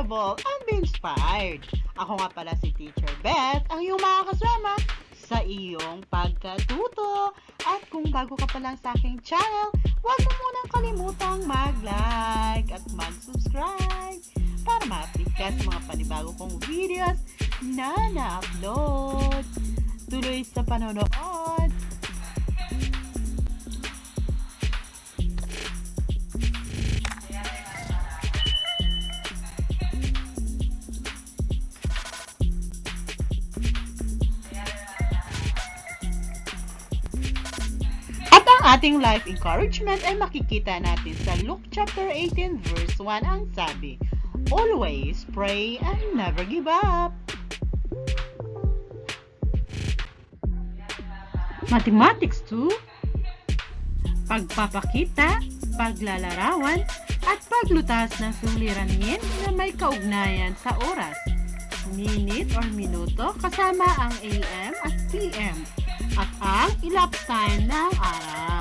enjoyable and be inspired. Ako nga pala si Teacher Beth, ang iyong mga kasama sa iyong pagkatuto. At kung bago ka pa lang sa aking channel, huwag mo munang kalimutang mag-like at mag-subscribe para ma-update ka sa mga panibago kong videos na na-upload. Tuloy sa panonood! Ating life encouragement ay makikita natin sa Luke chapter 18 verse 1 ang sabi, Always pray and never give up. Mathematics 2, pagpapakita, paglalarawan, at paglutas ng suliranin na may kaugnayan sa oras, minute or minuto kasama ang AM at PM at ang elapsed time ng araw.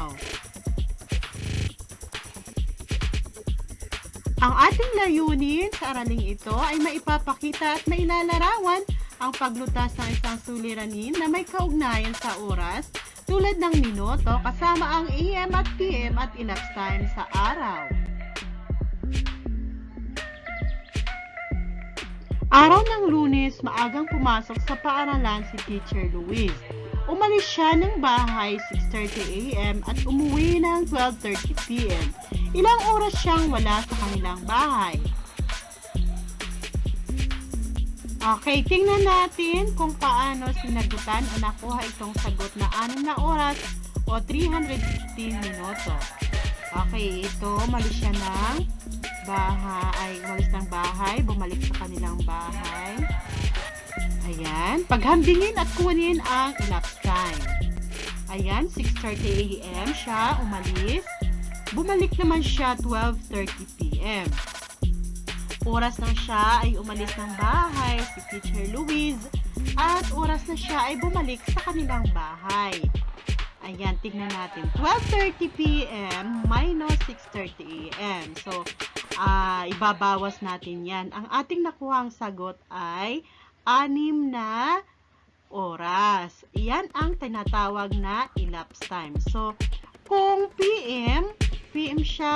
Ang ating layunin sa araling ito ay maipapakita at mailalarawan ang paglutas ng isang suliranin na may kaugnayan sa oras tulad ng minuto kasama ang AM at PM at elapsed time sa araw. Araw ng lunes, maagang pumasok sa paaralan si Teacher Louise. Umalis siya ng bahay 6.30 a.m. at umuwi ng 12.30 p.m. Ilang oras siyang wala sa kanilang bahay. Okay, tingnan natin kung paano sinagutan o nakuha itong sagot na 6 na oras o 315 minuto. Okay, ito, malis siya ng bahay, umalis ng bahay, bumalik sa kanilang bahay. Ayan, paghambingin at kunin ang elapsed time. Ayan, 6.30 a.m. siya umalis. Bumalik naman siya 12.30 p.m. Oras na siya ay umalis ng bahay si Teacher Louise at oras na siya ay bumalik sa kanilang bahay. Ayan, tignan natin. 12.30 p.m. minus 6.30 a.m. So, uh, ibabawas natin yan. Ang ating nakuhang sagot ay 6 na oras. Yan ang tinatawag na elapsed time. So, kung PM, PM siya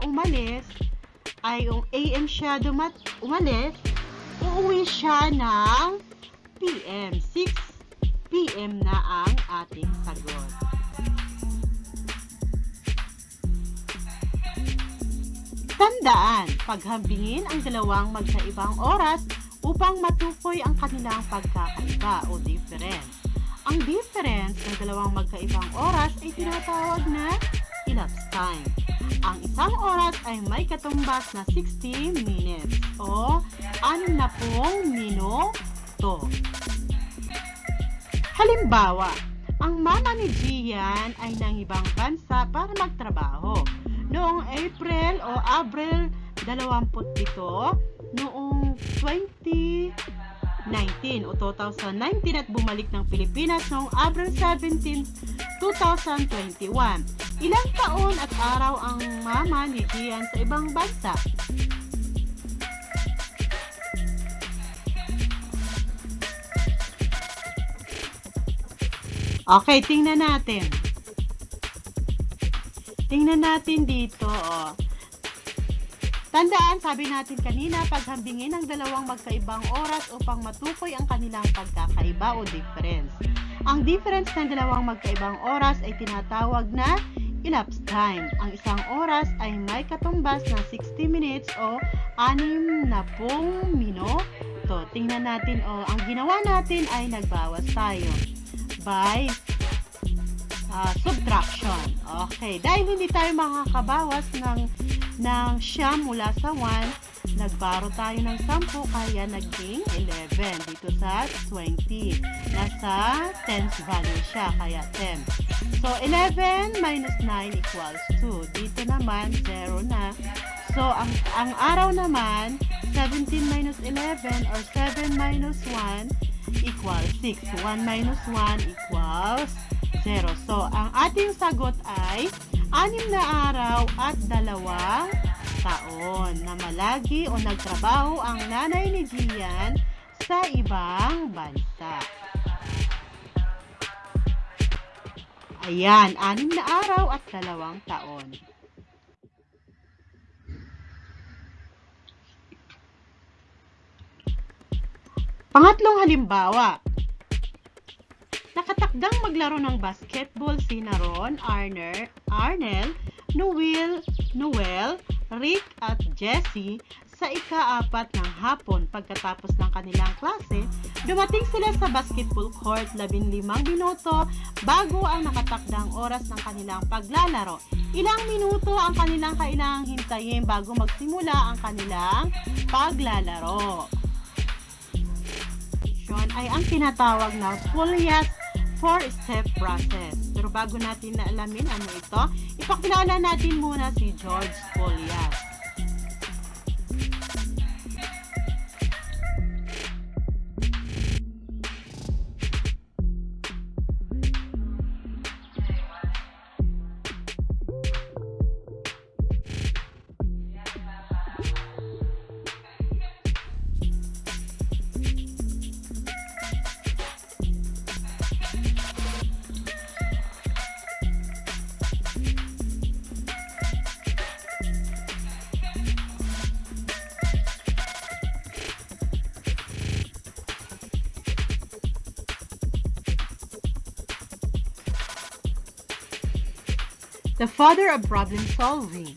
umalis, ay yung AM siya dumat umalis, uuwi siya ng PM. 6 PM na ang ating sagot. Tandaan, paghambingin ang dalawang magkaibang oras upang matukoy ang kanilang pagkakaiba o difference. Ang difference ng dalawang magkaibang oras ay tinatawag na elapsed time. Ang isang oras ay may katumbas na 60 minutes o 60 minuto. Halimbawa, ang mama ni Gian ay nang ibang bansa para magtrabaho. Noong April o Abril 27, noong 2019 o 2019 at bumalik ng Pilipinas noong April 17, 2021. Ilang taon at araw ang mama ni Gian sa ibang bansa? Okay, tingnan natin. Tingnan natin dito, oh. Tandaan, sabi natin kanina, paghambingin ang dalawang magkaibang oras upang matukoy ang kanilang pagkakaiba o difference. Ang difference ng dalawang magkaibang oras ay tinatawag na elapsed time. Ang isang oras ay may katumbas ng 60 minutes o 60 minuto. Tingnan natin, oh, ang ginawa natin ay nagbawas tayo by uh, subtraction. Okay, dahil hindi tayo makakabawas ng ng siyam mula sa 1, nagbaro tayo ng 10 kaya naging 11 dito sa 20. Nasa tens value siya kaya 10. So 11 minus 9 equals 2. Dito naman 0 na. So ang ang araw naman 17 minus 11 or 7 minus 1 equals 6. 1 minus 1 equals 0. So, ang ating sagot ay 6 na araw at dalawang taon na malagi o nagtrabaho ang nanay ni Gian sa ibang bansa. Ayan, anim na araw at dalawang taon. Pangatlong halimbawa, nakatakdang maglaro ng basketball si Ron, Arner, Arnel, Noel, Noel, Rick at Jessie sa ika-apat ng hapon pagkatapos ng kanilang klase, dumating sila sa basketball court 15 minuto bago ang nakatakdang oras ng kanilang paglalaro. Ilang minuto ang kanilang kailangang hintayin bago magsimula ang kanilang paglalaro. Yun ay ang tinatawag na Folias four-step process. Pero bago natin na alamin ano ito, ipakilala natin muna si George Folias. Father of problem solving.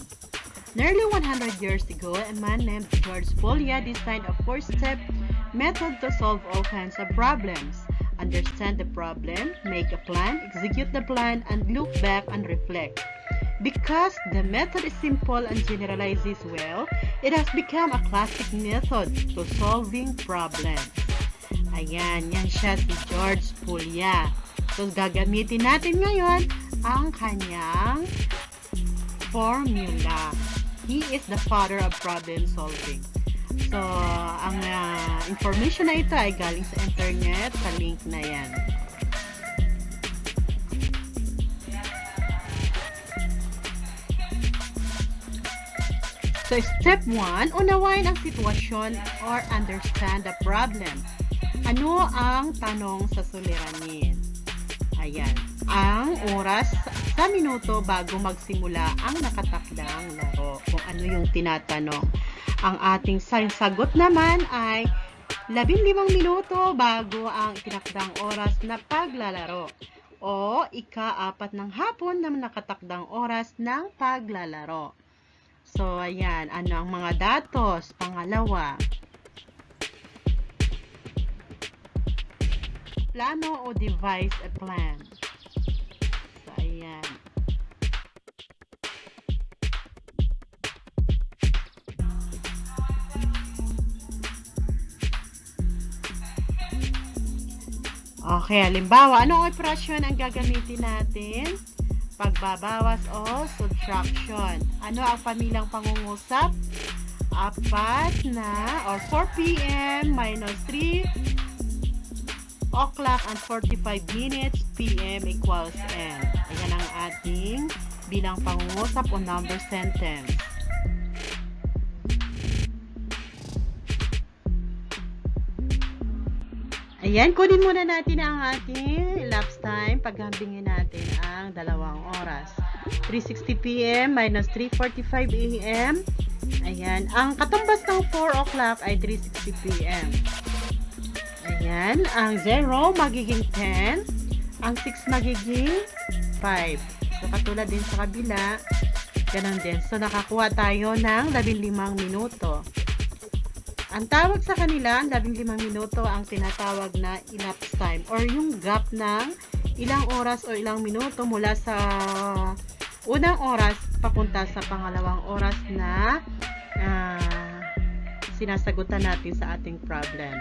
Nearly 100 years ago, a man named George Polya designed a four-step method to solve all kinds of problems. Understand the problem, make a plan, execute the plan, and look back and reflect. Because the method is simple and generalizes well, it has become a classic method to solving problems. Ayan, yan siya si George Polya. So, gagamitin natin ngayon ang kanyang formula. He is the father of problem solving. So, ang uh, information na ito ay galing sa internet, sa link na yan. So, step 1, unawain ang sitwasyon or understand the problem. Ano ang tanong sa suliranin? Ayan. Ang oras sa minuto bago magsimula ang nakatakdang laro. Kung ano yung tinatanong. Ang ating sagot naman ay 15 minuto bago ang itinakdang oras na paglalaro o ika-apat ng hapon na nakatakdang oras ng paglalaro. So, ayan. Ano ang mga datos? Pangalawa. Plano o devise a plan. So, ayan. Okay, halimbawa, anong operasyon ang gagamitin natin? Pagbabawas o subtraction. Ano ang pamilyang pangungusap? Apat na or 4 p.m. minus 3 o'clock and 45 minutes p.m. equals n. Ayan ang ating bilang pangungusap o number sentence. Ayan, kunin muna natin ang ating elapsed time. Paghambingin natin ang dalawang oras. 3.60 p.m. minus 3.45 a.m. Ayan, ang katumbas ng 4 o'clock ay 3.60 p.m. Ayan, ang 0 magiging 10. Ang 6 magiging 5. So, katulad din sa kabila, ganun din. So, nakakuha tayo ng 15 minuto. Ang tawag sa kanila, ang 15 minuto ang tinatawag na elapsed time or yung gap ng ilang oras o ilang minuto mula sa unang oras papunta sa pangalawang oras na uh, sinasagutan natin sa ating problem.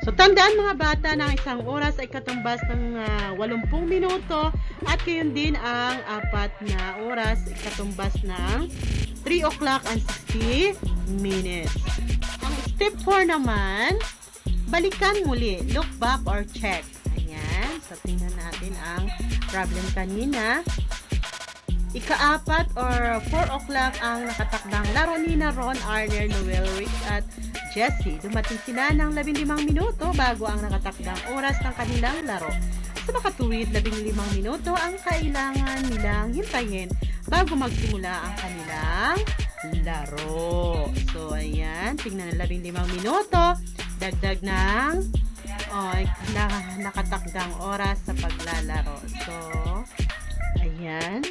So, tandaan mga bata na isang oras ay katumbas ng uh, 80 minuto at gayon din ang apat na oras ay katumbas ng 3 o'clock and 60 minutes. Ang step 4 naman, balikan muli, look back or check. Ayan, so tingnan natin ang problem kanina. Ikaapat or 4 o'clock ang nakatakdang laro ni na Ron Arner, Noel Rick at Jesse. Dumating sila ng 15 minuto bago ang nakatakdang oras ng kanilang laro. Sa makatuwid, 15 minuto ang kailangan nilang hintayin bago magsimula ang kanilang laro. So, ayan. Tingnan na 15 minuto. Dagdag ng oh, na, nakatakdang oras sa paglalaro. So, ayan.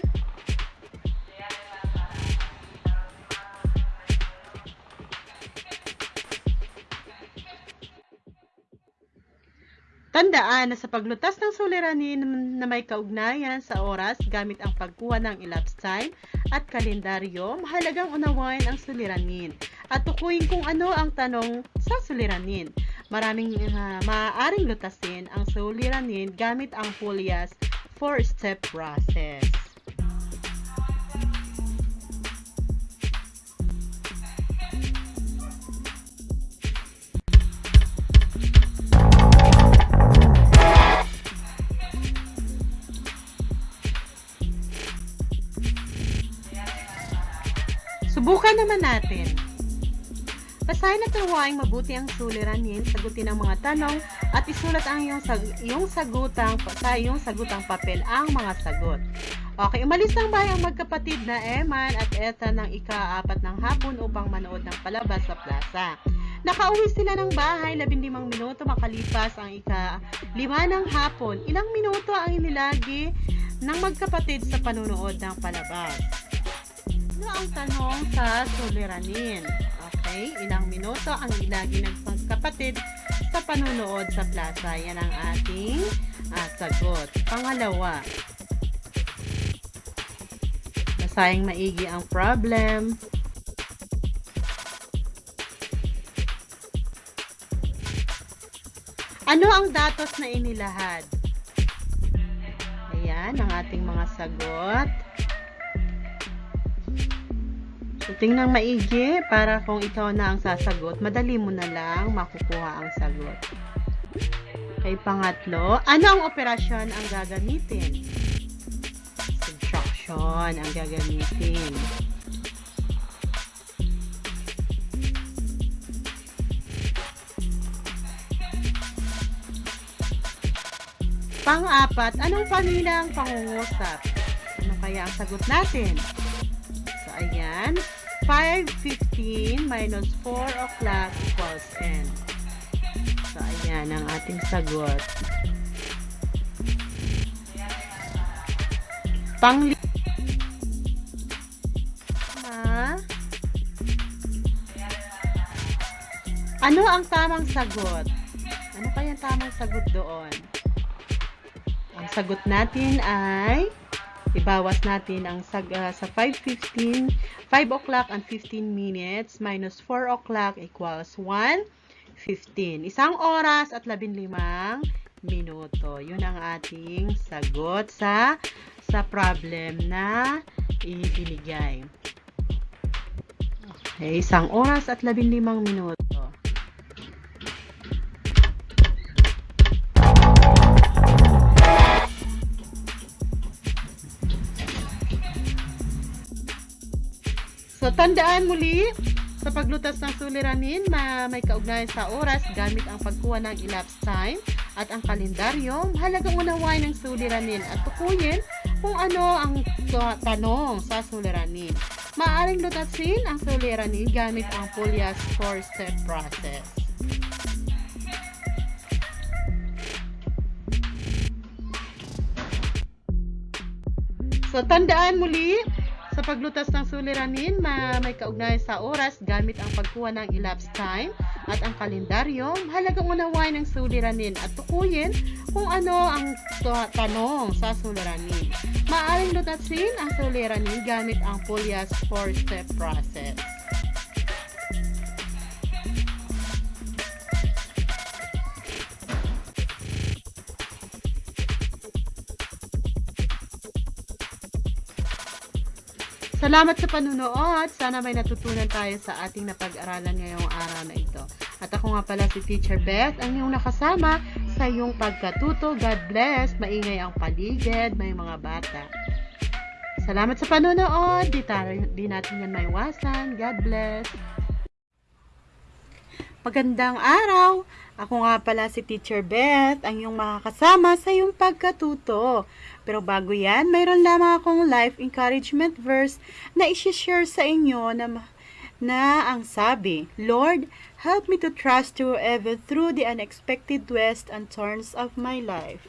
Tandaan na sa paglutas ng suliranin na may kaugnayan sa oras gamit ang pagkuha ng elapsed time at kalendaryo, mahalagang unawain ang suliranin at tukuyin kung ano ang tanong sa suliranin. Maraming uh, maaaring lutasin ang suliranin gamit ang Julia's four-step process. Subukan naman natin. Basahin at tuwaing mabuti ang suliranin, sagutin ang mga tanong, at isulat ang iyong, sag iyong sagutang, sa iyong sagutang papel ang mga sagot. Okay, umalis ng bahay ang magkapatid na Eman at Eta ng ika-apat ng hapon upang manood ng palabas sa plaza. Nakauwi sila ng bahay 15 minuto makalipas ang ika-lima ng hapon. Ilang minuto ang inilagi ng magkapatid sa panunood ng palabas. Ano ang tanong sa suliranin? Okay, ilang minuto ang ilagi ng magkapatid sa panunood sa plaza. Yan ang ating uh, sagot. Pangalawa, nasayang maigi ang problem. Ano ang datos na inilahad? Ayan, ang ating mga sagot. So, tingnan maigi para kung ikaw na ang sasagot, madali mo na lang makukuha ang sagot. Okay, pangatlo, ano ang operasyon ang gagamitin? Subtraction ang gagamitin. Pang-apat, anong pamilyang pangungusap? Ano kaya ang sagot natin? So, ayan. 5.15 minus 4 o'clock equals n. So, ayan ang ating sagot. Pang ha? Ano ang tamang sagot? Ano kaya ang tamang sagot doon? Ang sagot natin ay ibawas natin ang sag, uh, sa 5.15 5 o'clock and 15 minutes minus 4 o'clock equals 1.15 isang oras at 15 minuto. Yun ang ating sagot sa sa problem na ibinigay. Okay isang oras at 15 minuto So, tandaan muli, sa paglutas ng suliranin na may kaugnayan sa oras gamit ang pagkuha ng elapsed time at ang kalendaryo, mahalagang unawain ng suliranin at tukuyin kung ano ang tanong sa suliranin. Maaring lutasin ang suliranin gamit ang Polias 4-step process. So, tandaan muli, sa paglutas ng suliranin na may kaugnayan sa oras gamit ang pagkuha ng elapsed time at ang kalendaryo, mahalagang unawain ng suliranin at tukuyin kung ano ang tanong sa suliranin. Maaring lutasin ang suliranin gamit ang Polias 4-step process. Salamat sa panunood. Sana may natutunan tayo sa ating napag-aralan ngayong araw na ito. At ako nga pala si Teacher Beth, ang iyong nakasama sa iyong pagkatuto. God bless. Maingay ang paligid, may mga bata. Salamat sa panonood. Di, tayo, di natin yan maiwasan. God bless. Magandang araw! Ako nga pala si Teacher Beth, ang iyong makakasama sa iyong pagkatuto. Pero bago yan, mayroon lamang akong life encouragement verse na isi-share sa inyo na, na ang sabi, Lord, help me to trust you ever through the unexpected twists and turns of my life.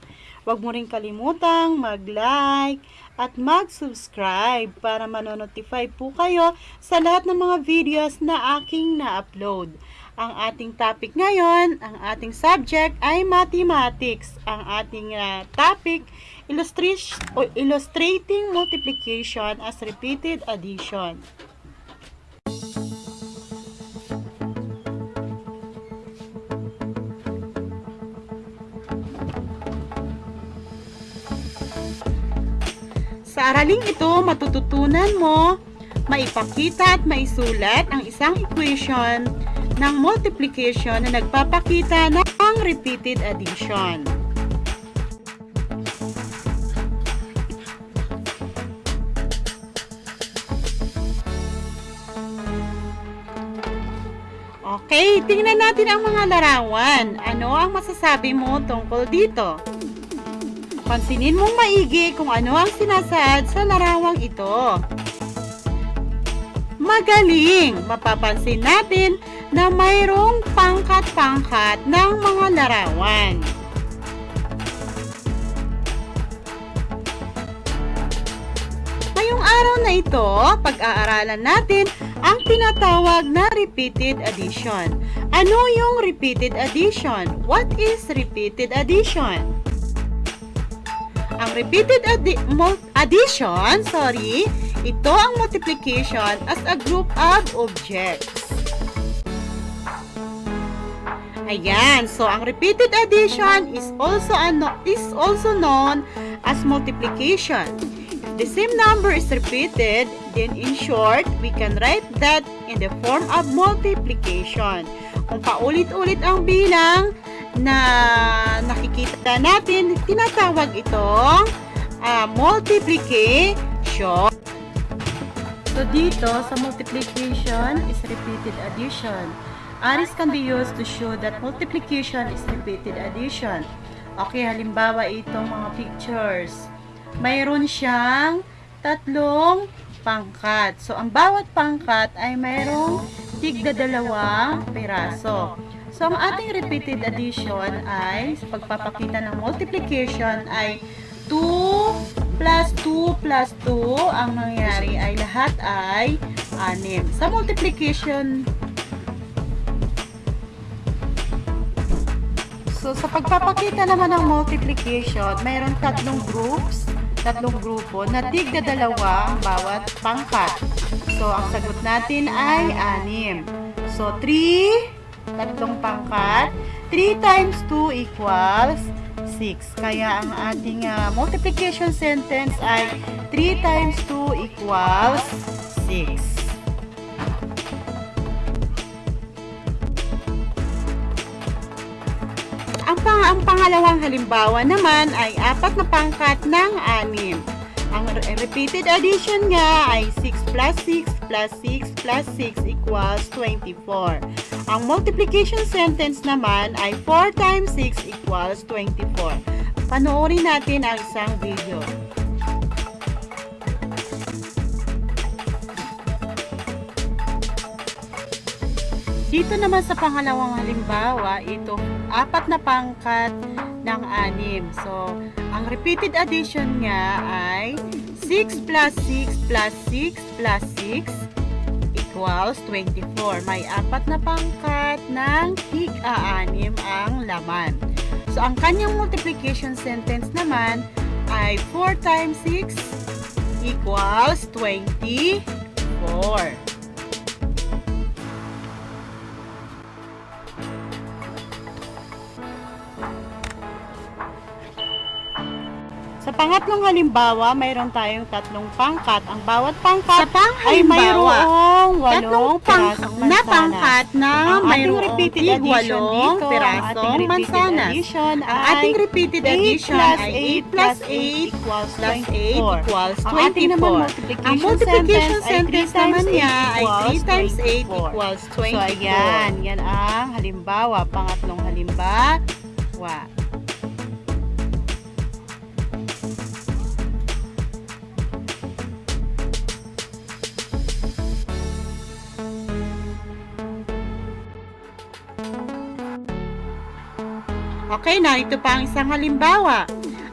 Huwag mo rin kalimutang mag-like at mag-subscribe para manonotify po kayo sa lahat ng mga videos na aking na-upload. Ang ating topic ngayon, ang ating subject ay mathematics. Ang ating uh, topic, illustrating multiplication as repeated addition. Sa araling ito, matututunan mo maipakita at maisulat ang isang equation ng multiplication na nagpapakita ng repeated addition. Okay, tingnan natin ang mga larawan. Ano ang masasabi mo tungkol dito? Pansinin mong maigi kung ano ang sinasaad sa larawang ito. Magaling! Mapapansin natin na mayroong pangkat-pangkat ng mga larawan. Ngayong araw na ito, pag-aaralan natin ang tinatawag na repeated addition. Ano yung repeated addition? What is repeated addition? Ang repeated addi addition, sorry, ito ang multiplication as a group of objects. Ayan, so ang repeated addition is also ano, is also known as multiplication. The same number is repeated, then in short, we can write that in the form of multiplication. Kung paulit-ulit ang bilang na nakikita natin, tinatawag itong uh, multiplication. So dito sa multiplication is repeated addition. Arrays can be used to show that multiplication is repeated addition. Okay, halimbawa itong mga pictures. Mayroon siyang tatlong pangkat. So, ang bawat pangkat ay mayroong tigda dalawang piraso. So, ang ating repeated addition ay, sa pagpapakita ng multiplication ay 2 plus 2 plus 2, ang nangyari ay lahat ay 6. Sa multiplication So, sa pagpapakita naman ng multiplication, mayroon tatlong groups, tatlong grupo na tigda dalawa ang bawat pangkat. So, ang sagot natin ay 6. So, 3, tatlong pangkat, 3 times 2 equals 6. Kaya ang ating uh, multiplication sentence ay 3 times 2 equals 6. Pang ang pangalawang halimbawa naman ay apat na pangkat ng anim. Ang repeated addition nga ay 6 plus 6 plus 6 plus 6 equals 24. Ang multiplication sentence naman ay 4 times 6 equals 24. Panoorin natin ang isang video. Dito naman sa pangalawang halimbawa, ito apat na pangkat ng anim. So, ang repeated addition nga ay 6 plus 6 plus 6 plus 6 equals 24. May apat na pangkat ng tig-aanim ang laman. So, ang kanyang multiplication sentence naman ay 4 times 6 equals 24. Sa pangatlong halimbawa, mayroon tayong tatlong pangkat. Ang bawat pangkat ay mayroong walong pirasong na mansanas. pangkat na Ang ating mayroong repeated tig walong dito, pirasong mansanas. Ang ating repeated 8 addition ay 8 8 plus 8 equals plus 8 24. equals Ang ating naman 24. multiplication, Ang multiplication sentence, sentence ay 3 naman niya ay 8 3 times 8 24. equals 24. So, ayan. Yan ang halimbawa. Pangatlong halimbawa. Okay, narito pa ang isang halimbawa.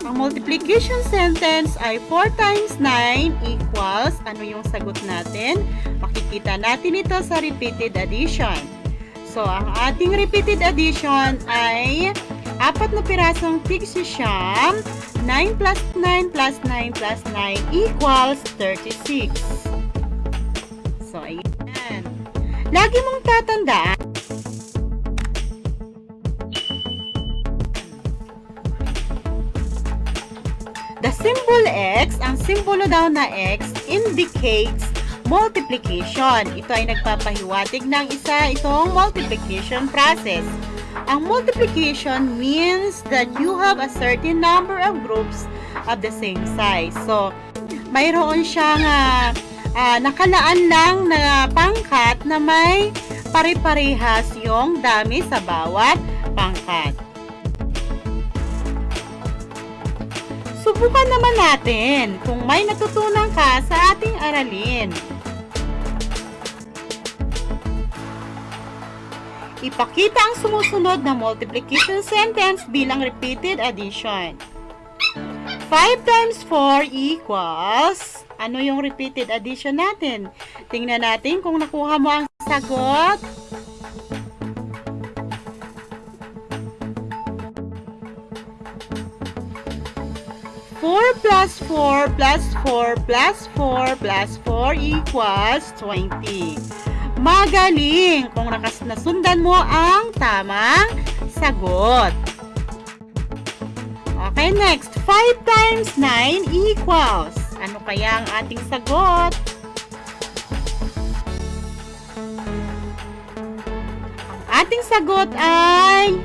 Ang multiplication sentence ay 4 times 9 equals, ano yung sagot natin? Makikita natin ito sa repeated addition. So, ang ating repeated addition ay apat na pirasong tigsisiyam, 9 plus 9 plus 9 plus 9 equals 36. So, ayan. Lagi mong tatandaan, symbol X, ang simbolo daw na X, indicates multiplication. Ito ay nagpapahiwatig ng isa itong multiplication process. Ang multiplication means that you have a certain number of groups of the same size. So, mayroon siyang ah, ah, nakalaan lang na pangkat na may pare-parehas yung dami sa bawat pangkat. Subukan naman natin kung may natutunan ka sa ating aralin. Ipakita ang sumusunod na multiplication sentence bilang repeated addition. 5 times 4 equals... Ano yung repeated addition natin? Tingnan natin kung nakuha mo ang sagot. Four plus 4 plus 4 plus 4 plus 4 equals 20. Magaling kung nakas nasundan mo ang tamang sagot. Okay, next. 5 times 9 equals. Ano kaya ang ating sagot? Ang ating sagot ay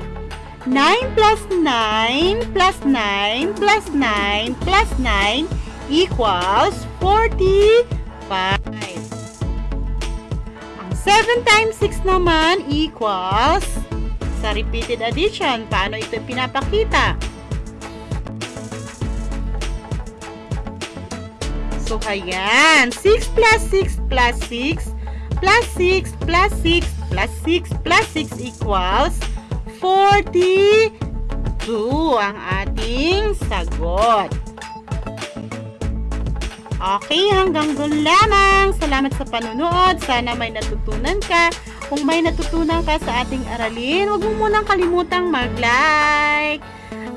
9 plus 9 plus 9 plus 9 plus 9 equals 45. Ang 7 times 6 naman equals sa repeated addition. Paano ito pinapakita? So, ayan. 6 plus 6 plus 6 plus 6 plus 6 plus 6 plus 6 equals 42 ang ating sagot. Okay, hanggang doon lamang. Salamat sa panunood. Sana may natutunan ka. Kung may natutunan ka sa ating aralin, huwag mo munang kalimutang mag-like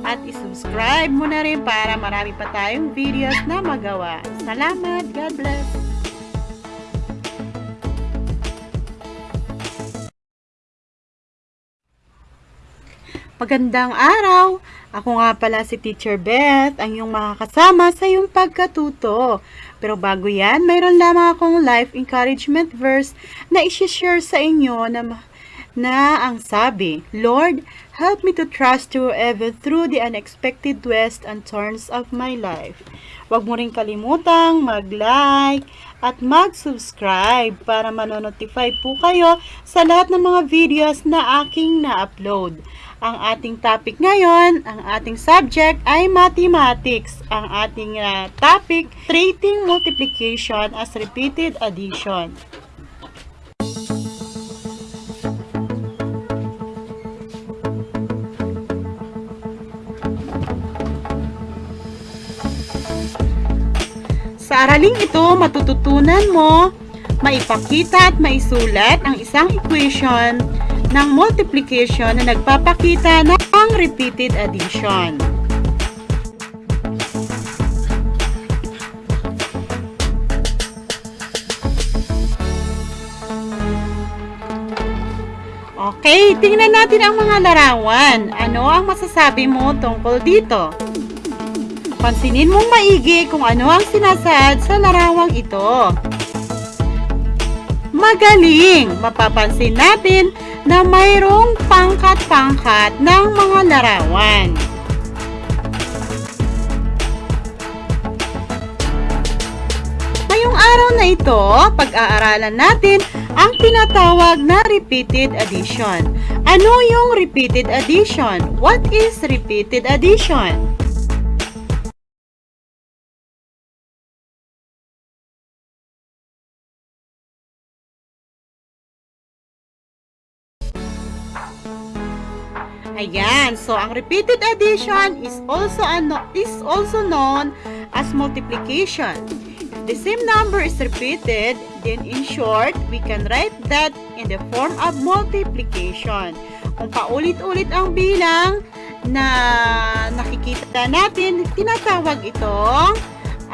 at isubscribe mo na rin para marami pa tayong videos na magawa. Salamat. God bless. Magandang araw! Ako nga pala si Teacher Beth, ang iyong makakasama sa iyong pagkatuto. Pero bago yan, mayroon lamang akong life encouragement verse na isi-share sa inyo na, na ang sabi, Lord, help me to trust you ever through the unexpected twists and turns of my life. Huwag mo rin kalimutang mag-like at mag-subscribe para manonotify po kayo sa lahat ng mga videos na aking na-upload. Ang ating topic ngayon, ang ating subject ay mathematics. Ang ating uh, topic, treating multiplication as repeated addition. Sa araling ito, matututunan mo maipakita at maisulat ang isang equation ng multiplication na nagpapakita ng repeated addition. Okay, tingnan natin ang mga larawan. Ano ang masasabi mo tungkol dito? Pansinin mong maigi kung ano ang sinasaad sa larawang ito. Magaling! Mapapansin natin na mayroong pangkat-pangkat ng mga larawan. Ngayong araw na ito, pag-aaralan natin ang tinatawag na repeated addition. Ano yung repeated addition? What is repeated addition? So ang repeated addition is also ano, is also known as multiplication. If the same number is repeated, then in short, we can write that in the form of multiplication. Kung paulit-ulit ang bilang na nakikita natin, tinatawag itong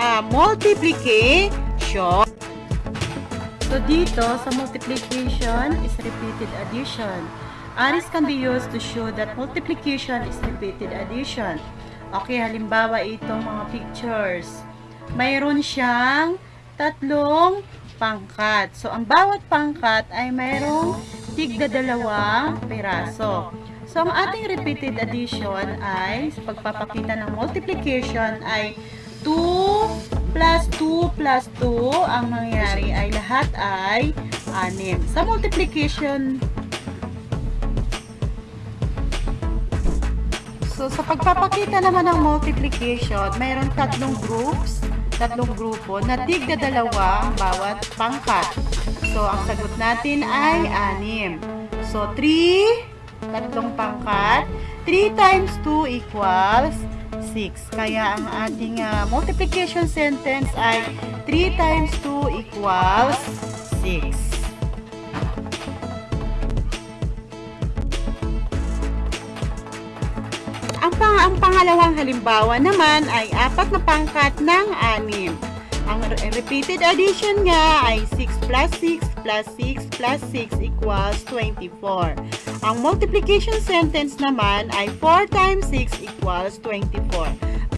ah, multiplication. So dito sa multiplication is repeated addition. Aris can be used to show that multiplication is repeated addition. Okay, halimbawa itong mga pictures. Mayroon siyang tatlong pangkat. So, ang bawat pangkat ay mayroong tigda dalawang piraso. So, ang ating repeated addition ay, sa pagpapakita ng multiplication ay 2 plus 2 plus 2, ang mangyari ay lahat ay 6. Sa multiplication So, sa pagpapakita naman ng multiplication, mayroon tatlong groups, tatlong grupo na tigda dalawa ang bawat pangkat. So, ang sagot natin ay 6. So, 3, tatlong pangkat, 3 times 2 equals 6. Kaya ang ating ah, multiplication sentence ay 3 times 2 equals 6. Ang, pang ang pangalawang halimbawa naman ay apat na pangkat ng anim. Ang re- repeated addition nga ay 6 plus 6 plus 6 plus 6 equals 24. Ang multiplication sentence naman ay 4 times 6 equals 24.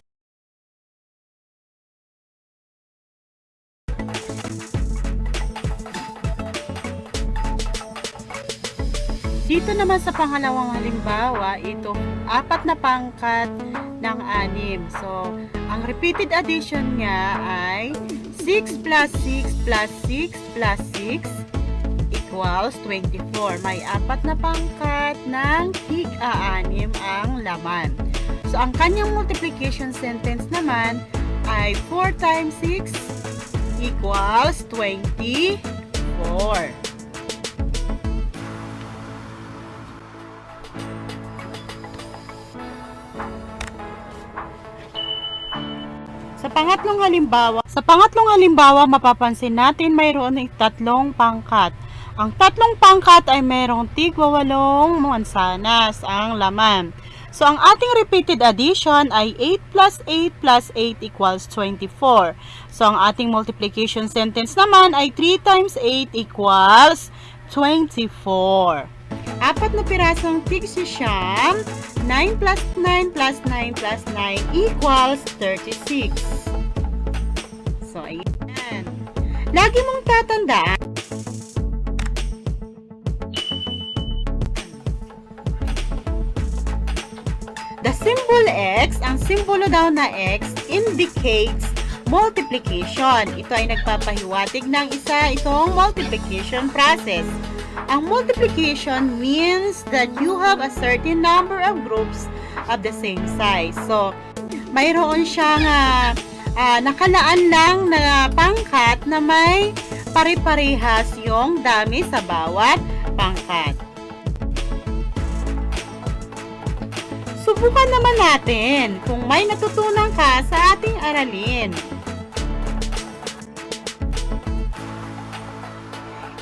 Dito naman sa pangalawang halimbawa, itong apat na pangkat ng anim. So, ang repeated addition nga ay 6 plus 6 plus 6 plus 6 equals 24. May apat na pangkat ng tig-aanim ang laman. So, ang kanyang multiplication sentence naman ay 4 times 6 equals 24. Pangatlong halimbawa, sa pangatlong halimbawa mapapansin natin mayroon ng tatlong pangkat. Ang tatlong pangkat ay mayroong tigwawalong mansanas ang laman. So, ang ating repeated addition ay 8 plus 8 plus 8 equals 24. So, ang ating multiplication sentence naman ay 3 times 8 equals 24. Apat na pirasong tig siyam, 9 plus 9 plus 9 plus 9 equals 36. So, ayan. Lagi mong tatandaan, The symbol X, ang simbolo daw na X, indicates multiplication. Ito ay nagpapahiwatig ng isa itong multiplication process. Ang multiplication means that you have a certain number of groups of the same size. So, mayroon siyang ah, ah, nakalaan lang na pangkat na may pare-parehas yung dami sa bawat pangkat. Subukan naman natin kung may natutunan ka sa ating aralin.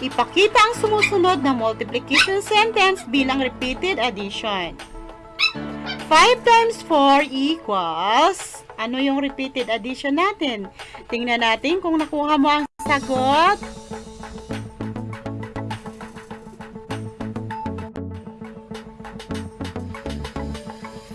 Ipakita ang sumusunod na multiplication sentence bilang repeated addition. 5 times 4 equals... Ano yung repeated addition natin? Tingnan natin kung nakuha mo ang sagot.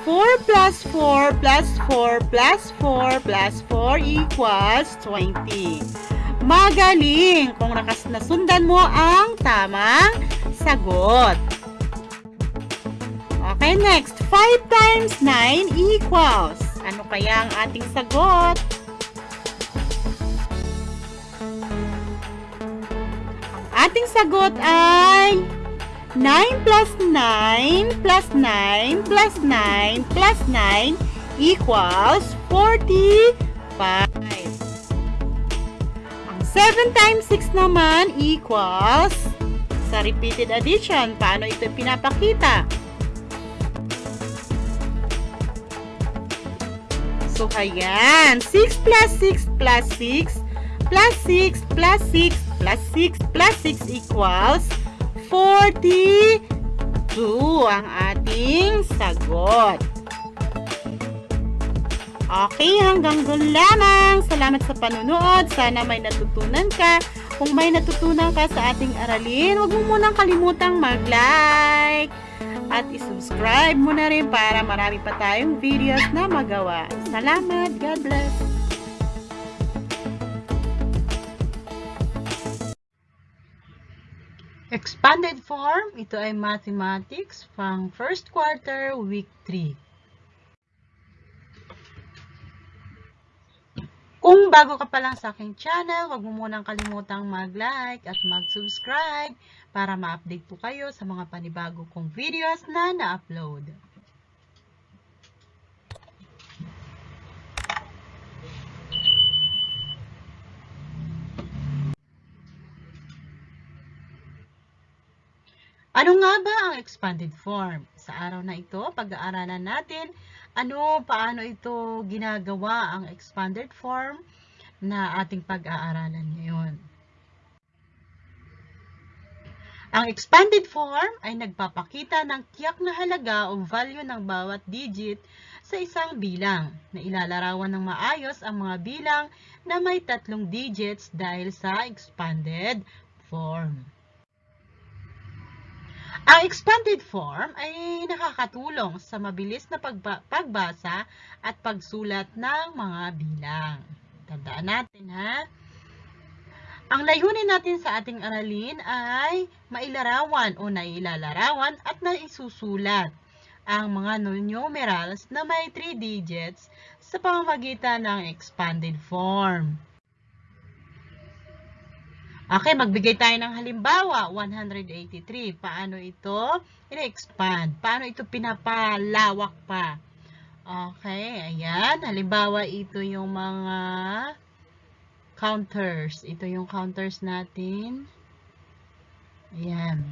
4 plus 4 plus 4 plus 4 plus 4 equals 20. Magaling kung nakas nasundan mo ang tamang sagot. Okay, next. 5 times 9 equals. Ano kaya ang ating sagot? Ating sagot ay 9 plus 9 plus 9 plus 9 plus 9 equals 45. Ang 7 times 6 naman equals sa repeated addition. Paano ito pinapakita? So, ayan. 6 plus 6 plus 6 plus 6 plus 6 plus 6 plus 6 equals 42 ang ating sagot. Okay, hanggang doon lamang. Salamat sa panunood. Sana may natutunan ka. Kung may natutunan ka sa ating aralin, huwag mo munang kalimutang mag-like at isubscribe mo na rin para marami pa tayong videos na magawa. Salamat. God bless. Expanded form, ito ay mathematics pang first quarter, week 3. Kung bago ka pa lang sa aking channel, huwag mo munang kalimutang mag-like at mag-subscribe para ma-update po kayo sa mga panibago kong videos na na-upload. Ano nga ba ang expanded form? Sa araw na ito, pag-aaralan natin ano, paano ito ginagawa ang expanded form na ating pag-aaralan ngayon. Ang expanded form ay nagpapakita ng tiyak na halaga o value ng bawat digit sa isang bilang na ilalarawan ng maayos ang mga bilang na may tatlong digits dahil sa expanded form. Ang expanded form ay nakakatulong sa mabilis na pagba pagbasa at pagsulat ng mga bilang. Tandaan natin ha. Ang layunin natin sa ating aralin ay mailarawan o nailalarawan at naisusulat ang mga numerals na may 3 digits sa pamamagitan ng expanded form. Okay, magbigay tayo ng halimbawa, 183. Paano ito i-expand? Paano ito pinapalawak pa? Okay, ayan. Halimbawa, ito yung mga counters. Ito yung counters natin. Ayan.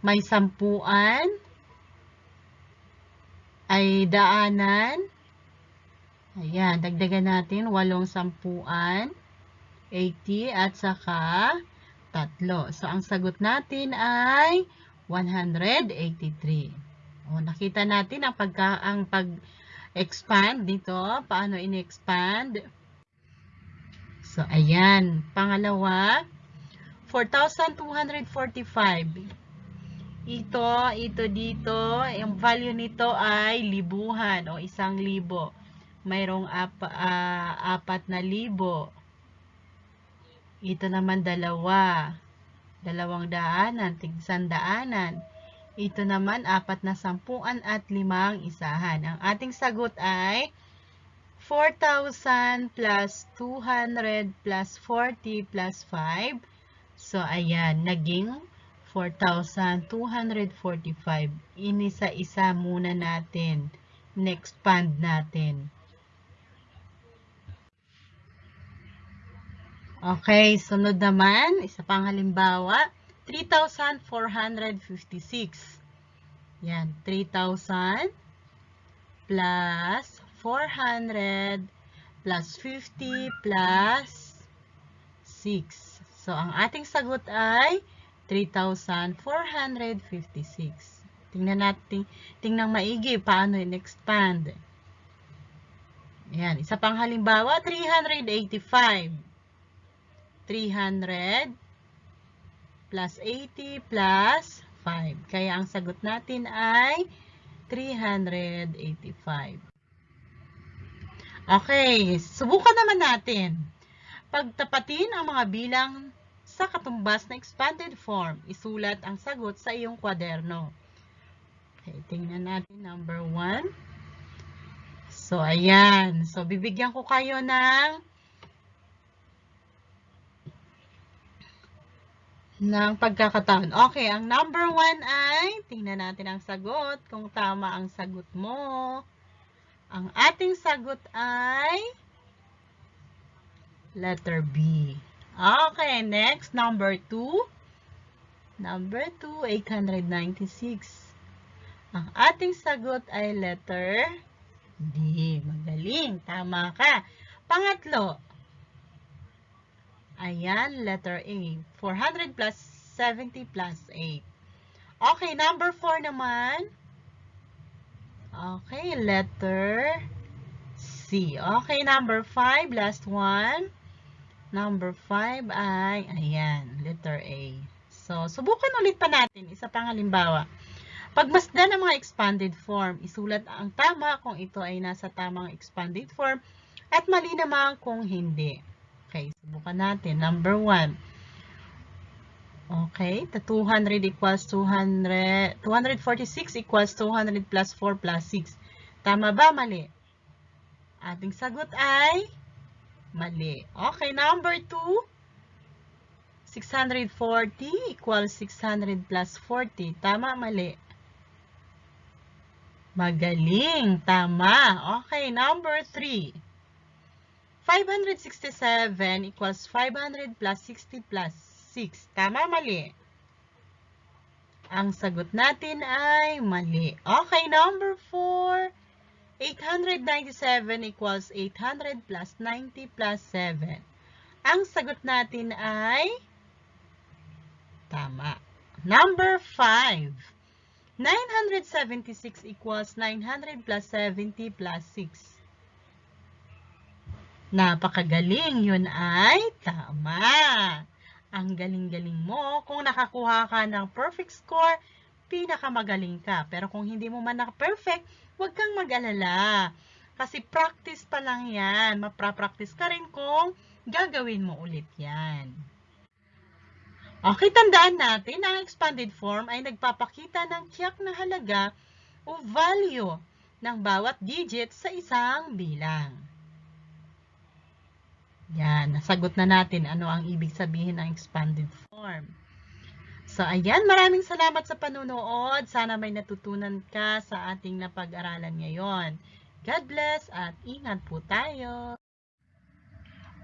May sampuan. Ay daanan. Ayan, dagdagan natin walong sampuan. 80 at saka tatlo. So, ang sagot natin ay 183. O, nakita natin ang, pagka, ang pag-expand dito. Paano in-expand? So, ayan. Pangalawa, 4,245. Ito, ito dito, yung value nito ay libuhan o isang libo. Mayroong ap, uh, apat na libo. Ito naman dalawa. Dalawang daanan, tigsan daanan. Ito naman apat na sampuan at limang isahan. Ang ating sagot ay 4,000 plus 200 plus 40 plus 5. So, ayan, naging 4,245. Inisa-isa muna natin. Next-pand natin. Okay, sunod naman, isa pang halimbawa, 3,456. Yan, 3,000 plus 400 plus 50 plus 6. So, ang ating sagot ay 3,456. Tingnan natin, tingnan maigi paano in-expand. Yan, isa pang halimbawa, 385. 300 plus 80 plus 5. Kaya ang sagot natin ay 385. Okay, subukan naman natin. Pagtapatin ang mga bilang sa katumbas na expanded form, isulat ang sagot sa iyong kwaderno. Okay, tingnan natin number 1. So, ayan. So, bibigyan ko kayo ng ng pagkakataon. Okay, ang number 1 ay, tingnan natin ang sagot, kung tama ang sagot mo. Ang ating sagot ay letter B. Okay, next, number 2. Number 2, 896. Ang ating sagot ay letter D. Magaling, tama ka. Pangatlo, ayan, letter A. 400 plus 70 plus 8. Okay, number 4 naman. Okay, letter C. Okay, number 5, last one. Number 5 ay, ayan, letter A. So, subukan ulit pa natin. Isa pang halimbawa. Pagmasdan ng mga expanded form, isulat ang tama kung ito ay nasa tamang expanded form at mali naman kung hindi. Okay, subukan natin. Number 1. Okay, the 200 equals 200, 246 equals 200 plus 4 plus 6. Tama ba? Mali. Ating sagot ay mali. Okay, number 2. 640 equals 600 plus 40. Tama, mali. Magaling. Tama. Okay, number 3. 567 equals 500 plus 60 plus 6. Tama, mali. Ang sagot natin ay mali. Okay, number 4. 897 equals 800 plus 90 plus 7. Ang sagot natin ay tama. Number 5. 976 equals 900 plus 70 plus 6. Napakagaling. Yun ay tama. Ang galing-galing mo. Kung nakakuha ka ng perfect score, pinakamagaling ka. Pero kung hindi mo man naka-perfect, huwag kang mag-alala. Kasi practice pa lang yan. Mapra-practice ka rin kung gagawin mo ulit yan. Okay, tandaan natin, ang expanded form ay nagpapakita ng tiyak na halaga o value ng bawat digit sa isang bilang. Yan, nasagot na natin ano ang ibig sabihin ng expanded form. So, ayan, maraming salamat sa panunood. Sana may natutunan ka sa ating napag-aralan ngayon. God bless at ingat po tayo.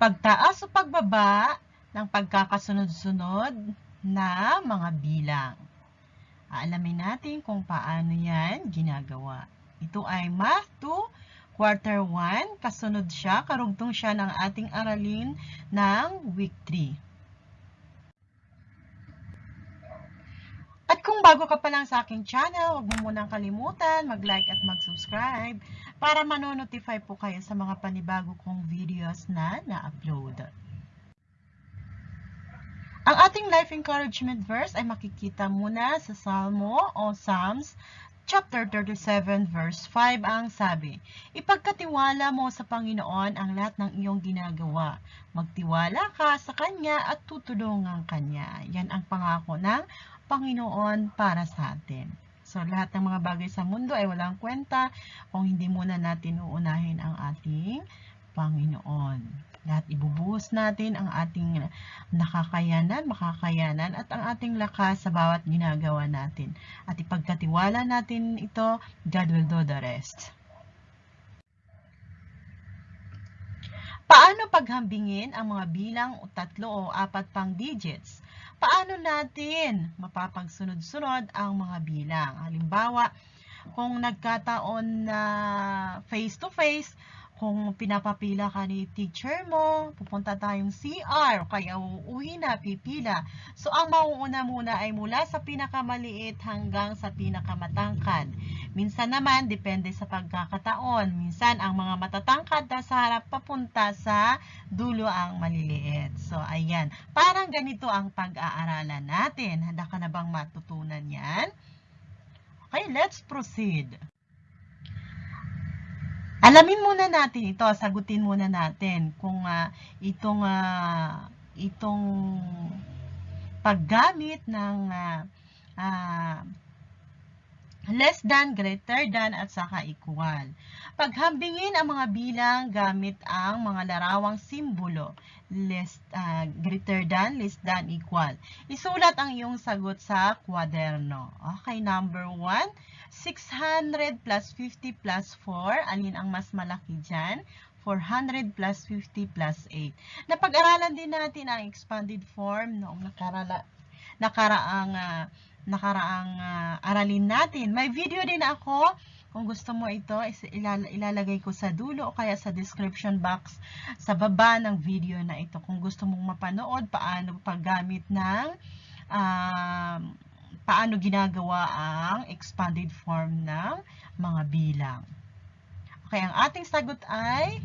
Pagtaas o pagbaba ng pagkakasunod-sunod na mga bilang. Aalamin natin kung paano yan ginagawa. Ito ay Math 2, Quarter 1. Kasunod siya, karugtong siya ng ating aralin ng Week 3. At kung bago ka pa lang sa aking channel, huwag mo munang kalimutan mag-like at mag-subscribe para manonotify po kayo sa mga panibago kong videos na na-upload. Ang ating life encouragement verse ay makikita muna sa Salmo o Psalms chapter 37 verse 5 ang sabi, Ipagkatiwala mo sa Panginoon ang lahat ng iyong ginagawa. Magtiwala ka sa Kanya at tutulungan Kanya. Yan ang pangako ng Panginoon para sa atin. So, lahat ng mga bagay sa mundo ay walang kwenta kung hindi muna natin uunahin ang ating Panginoon. Lahat ibubuhos natin ang ating nakakayanan, makakayanan at ang ating lakas sa bawat ginagawa natin. At ipagkatiwala natin ito, God will do the rest. Paano paghambingin ang mga bilang tatlo o apat pang digits? Paano natin mapapagsunod-sunod ang mga bilang? Halimbawa, kung nagkataon na face-to-face, kung pinapapila ka ni teacher mo, pupunta tayong CR, kaya uuwi na, pipila. So, ang mauuna muna ay mula sa pinakamaliit hanggang sa pinakamatangkad. Minsan naman, depende sa pagkakataon. Minsan, ang mga matatangkad na sa harap papunta sa dulo ang maliliit. So, ayan. Parang ganito ang pag-aaralan natin. Handa ka na bang matutunan yan? Okay, let's proceed. Alamin muna natin ito, sagutin muna natin kung ah, itong ah, itong paggamit ng ah, ah, less than, greater than, at saka equal. Paghambingin ang mga bilang gamit ang mga larawang simbolo. Less, ah, greater than, less than, equal. Isulat ang iyong sagot sa kwaderno. Okay, number 1. 600 plus 50 plus 4. Alin ang mas malaki dyan? 400 plus 50 plus 8. Napag-aralan din natin ang expanded form noong nakarala, nakaraang ah, nakaraang ah, aralin natin. May video din ako. Kung gusto mo ito, ilalagay ko sa dulo o kaya sa description box sa baba ng video na ito. Kung gusto mong mapanood, paano paggamit ng um, paano ginagawa ang expanded form ng mga bilang. Okay, ang ating sagot ay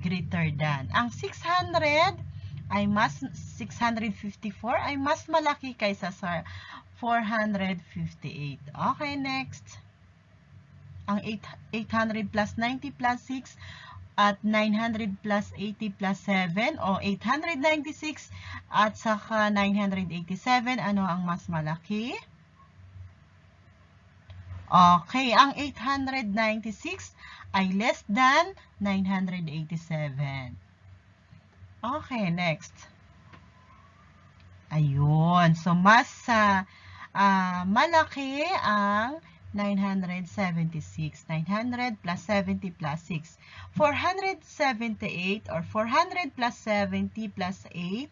greater than. Ang 600 ay mas 654 ay mas malaki kaysa sa 458. Okay, next. Ang 8 800 plus 90 plus 6 at 900 plus 80 plus 7 o 896 at saka 987 ano ang mas malaki? Okay, ang 896 ay less than 987. Okay, next. Ayun. So, mas ah, ah, malaki ang 976. 900 plus 70 plus 6. 478 or 400 plus 70 plus 8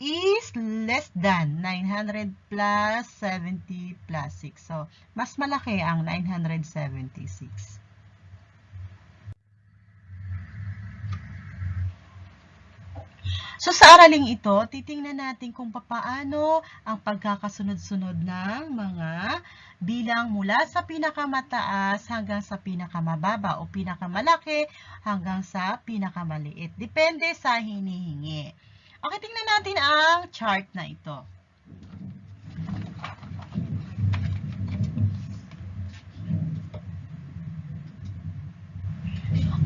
is less than 900 plus 70 plus 6. So, mas malaki ang 976. So sa araling ito, titingnan natin kung papaano ang pagkakasunod-sunod ng mga bilang mula sa pinakamataas hanggang sa pinakamababa o pinakamalaki hanggang sa pinakamaliit. Depende sa hinihingi. Okay, tingnan natin ang chart na ito.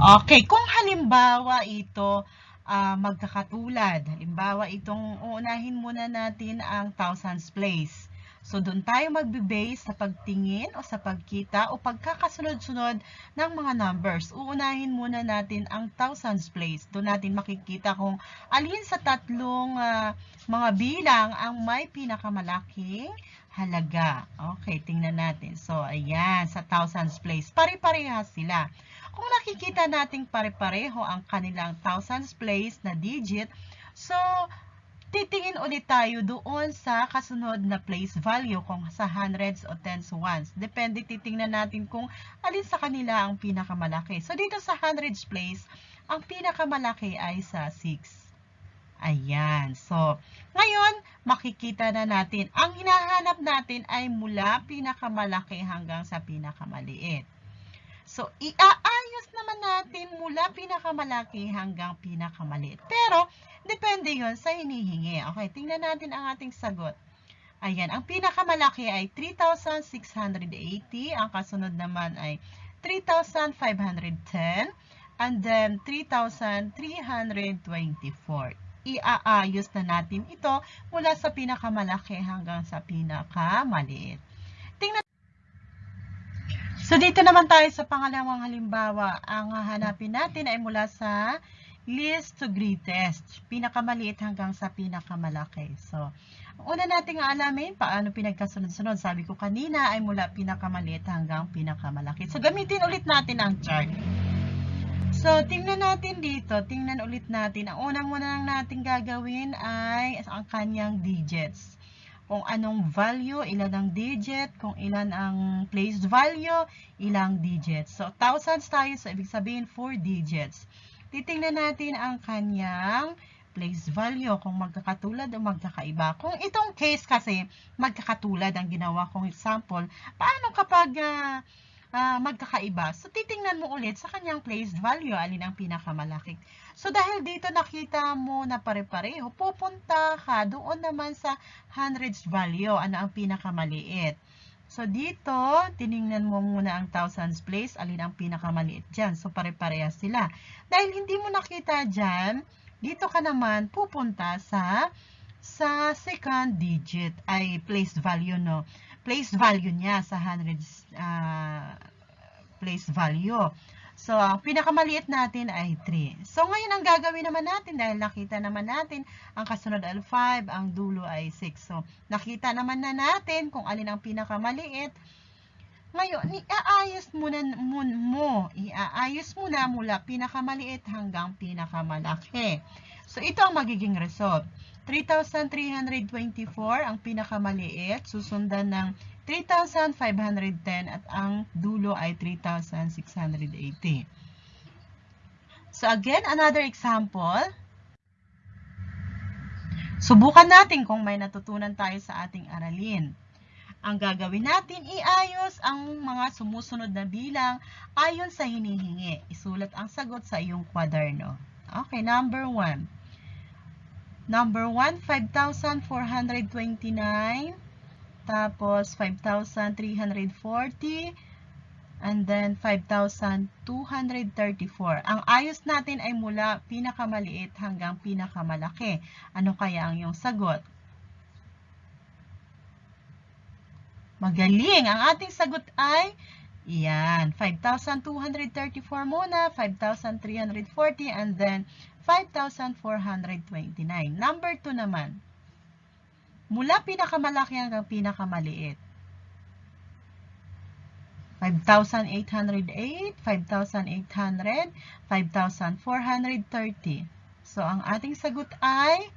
Okay, kung halimbawa ito ah, magkakatulad. Halimbawa, itong uunahin muna natin ang thousands place. So, doon tayo magbe-base sa pagtingin o sa pagkita o pagkakasunod-sunod ng mga numbers. Uunahin muna natin ang thousands place. Doon natin makikita kung alin sa tatlong ah, mga bilang ang may pinakamalaking halaga. Okay, tingnan natin. So, ayan, sa thousands place. Pare-parehas sila. Kung nakikita nating pare-pareho ang kanilang thousands place na digit, so titingin ulit tayo doon sa kasunod na place value kung sa hundreds o tens ones. Depende, titingnan natin kung alin sa kanila ang pinakamalaki. So dito sa hundreds place, ang pinakamalaki ay sa 6. Ayan. So, ngayon, makikita na natin. Ang hinahanap natin ay mula pinakamalaki hanggang sa pinakamaliit. So, iaayos naman natin mula pinakamalaki hanggang pinakamaliit. Pero, depende yon sa hinihingi. Okay, tingnan natin ang ating sagot. Ayan, ang pinakamalaki ay 3,680. Ang kasunod naman ay 3,510. And then, 3,324. Iaayos na natin ito mula sa pinakamalaki hanggang sa pinakamaliit. So, dito naman tayo sa pangalawang halimbawa. Ang hahanapin natin ay mula sa least to greatest. Pinakamaliit hanggang sa pinakamalaki. So, una nating alamin, paano pinagkasunod-sunod. Sabi ko kanina ay mula pinakamaliit hanggang pinakamalaki. So, gamitin ulit natin ang chart. So, tingnan natin dito. Tingnan ulit natin. Ang unang muna lang natin gagawin ay ang kanyang digits kung anong value, ilan ang digit, kung ilan ang placed value, ilang digits. So, thousands tayo, so ibig sabihin 4 digits. Titingnan natin ang kanyang placed value, kung magkakatulad o magkakaiba. Kung itong case kasi, magkakatulad ang ginawa kong example, paano kapag ah, ah, magkakaiba? So, titingnan mo ulit sa kanyang placed value, alin ang pinakamalaki. So, dahil dito nakita mo na pare-pareho, pupunta ka doon naman sa hundreds value, ano ang pinakamaliit. So, dito, tiningnan mo muna ang thousands place, alin ang pinakamaliit dyan. So, pare-parehas sila. Dahil hindi mo nakita dyan, dito ka naman pupunta sa sa second digit, ay place value, no? Place value niya sa hundreds, uh, place value. So, ang pinakamaliit natin ay 3. So, ngayon ang gagawin naman natin, dahil nakita naman natin, ang kasunod ay 5, ang dulo ay 6. So, nakita naman na natin kung alin ang pinakamaliit. Ngayon, iaayos muna mo, mo, iaayos mo na mula pinakamaliit hanggang pinakamalaki. So, ito ang magiging result. 3,324 ang pinakamaliit, susundan ng 3,510 at ang dulo ay 3,680. So again, another example. Subukan natin kung may natutunan tayo sa ating aralin. Ang gagawin natin, iayos ang mga sumusunod na bilang ayon sa hinihingi. Isulat ang sagot sa iyong kwaderno. Okay, number 1. Number 1, 5,429. Tapos, 5,340. And then, 5,234. Ang ayos natin ay mula pinakamaliit hanggang pinakamalaki. Ano kaya ang iyong sagot? Magaling! Ang ating sagot ay, yan, 5,234 muna, 5,340, and then 5,429. Number 2 naman. Mula pinakamalaki hanggang pinakamaliit. 5,808, 5,800, 5,430. So, ang ating sagot ay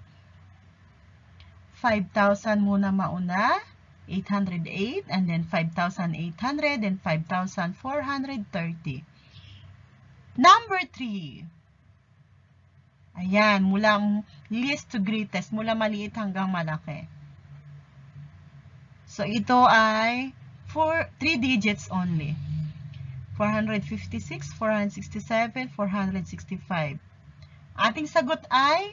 5,000 muna mauna, 808, and then 5,800, and 5,430. Number 3. Ayan, mula least to greatest, mula maliit hanggang malaki. So, ito ay 4, 3 digits only. 456, 467, 465. Ating sagot ay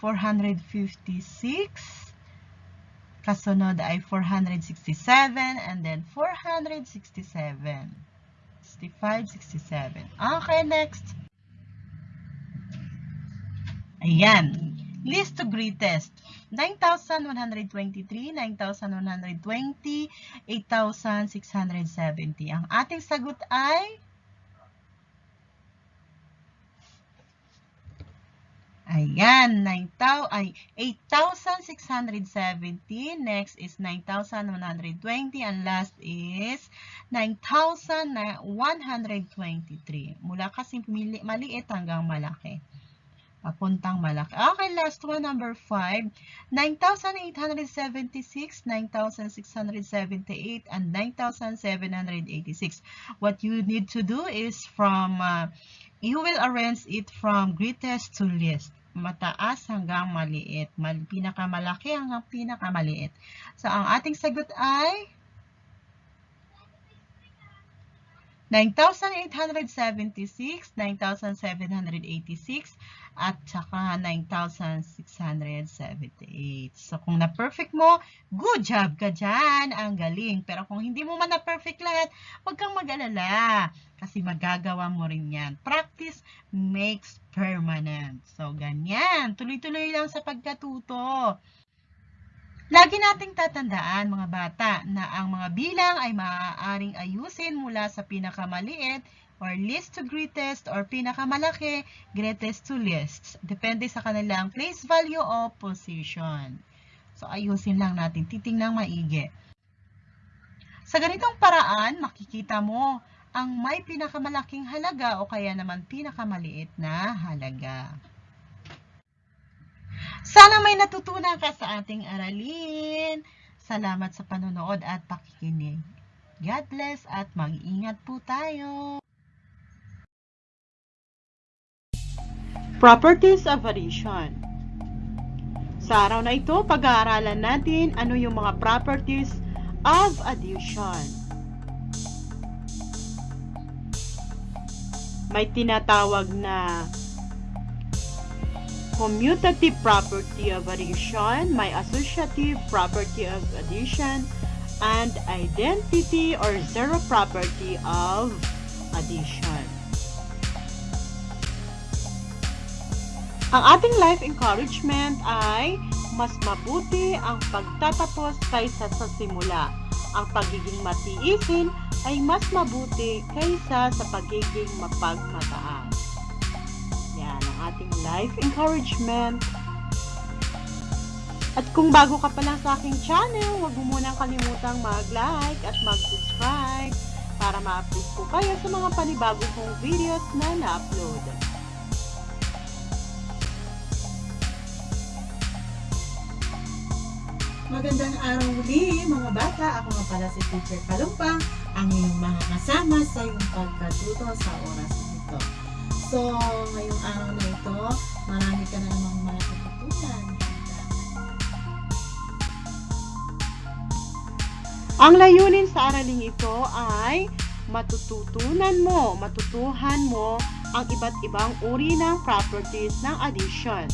456. Kasunod ay 467 and then 467. 65, 67. Okay, next. Ayan. List to greatest. 9,123, 9,120, 8,670. Ang ating sagot ay Ayan, 9,000 ay 8,670. Next is 9,120 and last is 9,123. Mula kasi maliit hanggang malaki papuntang malaki. Okay, last one, number 5. 9,876, 9,678, and 9,786. What you need to do is from, uh, you will arrange it from greatest to least. Mataas hanggang maliit. Mal pinakamalaki hanggang pinakamaliit. So, ang ating sagot ay 9,876, 9,786, at saka 9,678. So, kung na-perfect mo, good job ka dyan. Ang galing. Pero kung hindi mo man na-perfect lahat, huwag kang mag-alala. Kasi magagawa mo rin yan. Practice makes permanent. So, ganyan. Tuloy-tuloy lang sa pagkatuto. Lagi nating tatandaan, mga bata, na ang mga bilang ay maaaring ayusin mula sa pinakamaliit or least to greatest or pinakamalaki, greatest to least. Depende sa kanilang place value o position. So, ayusin lang natin. Titingnang maigi. Sa ganitong paraan, makikita mo ang may pinakamalaking halaga o kaya naman pinakamaliit na halaga. Sana may natutunan ka sa ating aralin. Salamat sa panonood at pakikinig. God bless at mag-ingat po tayo. Properties of addition. Sa araw na ito, pag-aaralan natin ano yung mga properties of addition. May tinatawag na commutative property of addition, may associative property of addition, and identity or zero property of addition. Ang ating life encouragement ay mas mabuti ang pagtatapos kaysa sa simula. Ang pagiging matiisin ay mas mabuti kaysa sa pagiging mapagmataas. Ating life encouragement. At kung bago ka pa lang sa aking channel, huwag mo munang kalimutang mag-like at mag-subscribe para ma-update po kayo sa mga panibago kong videos na na-upload. Magandang araw muli mga bata. Ako nga pala si Teacher Kalumpang, ang iyong mga kasama sa iyong pagkatuto sa oras. So, ngayong araw na ito, marami ka na namang matututunan. Ang layunin sa araling ito ay matututunan mo, matutuhan mo ang iba't ibang uri ng properties ng addition.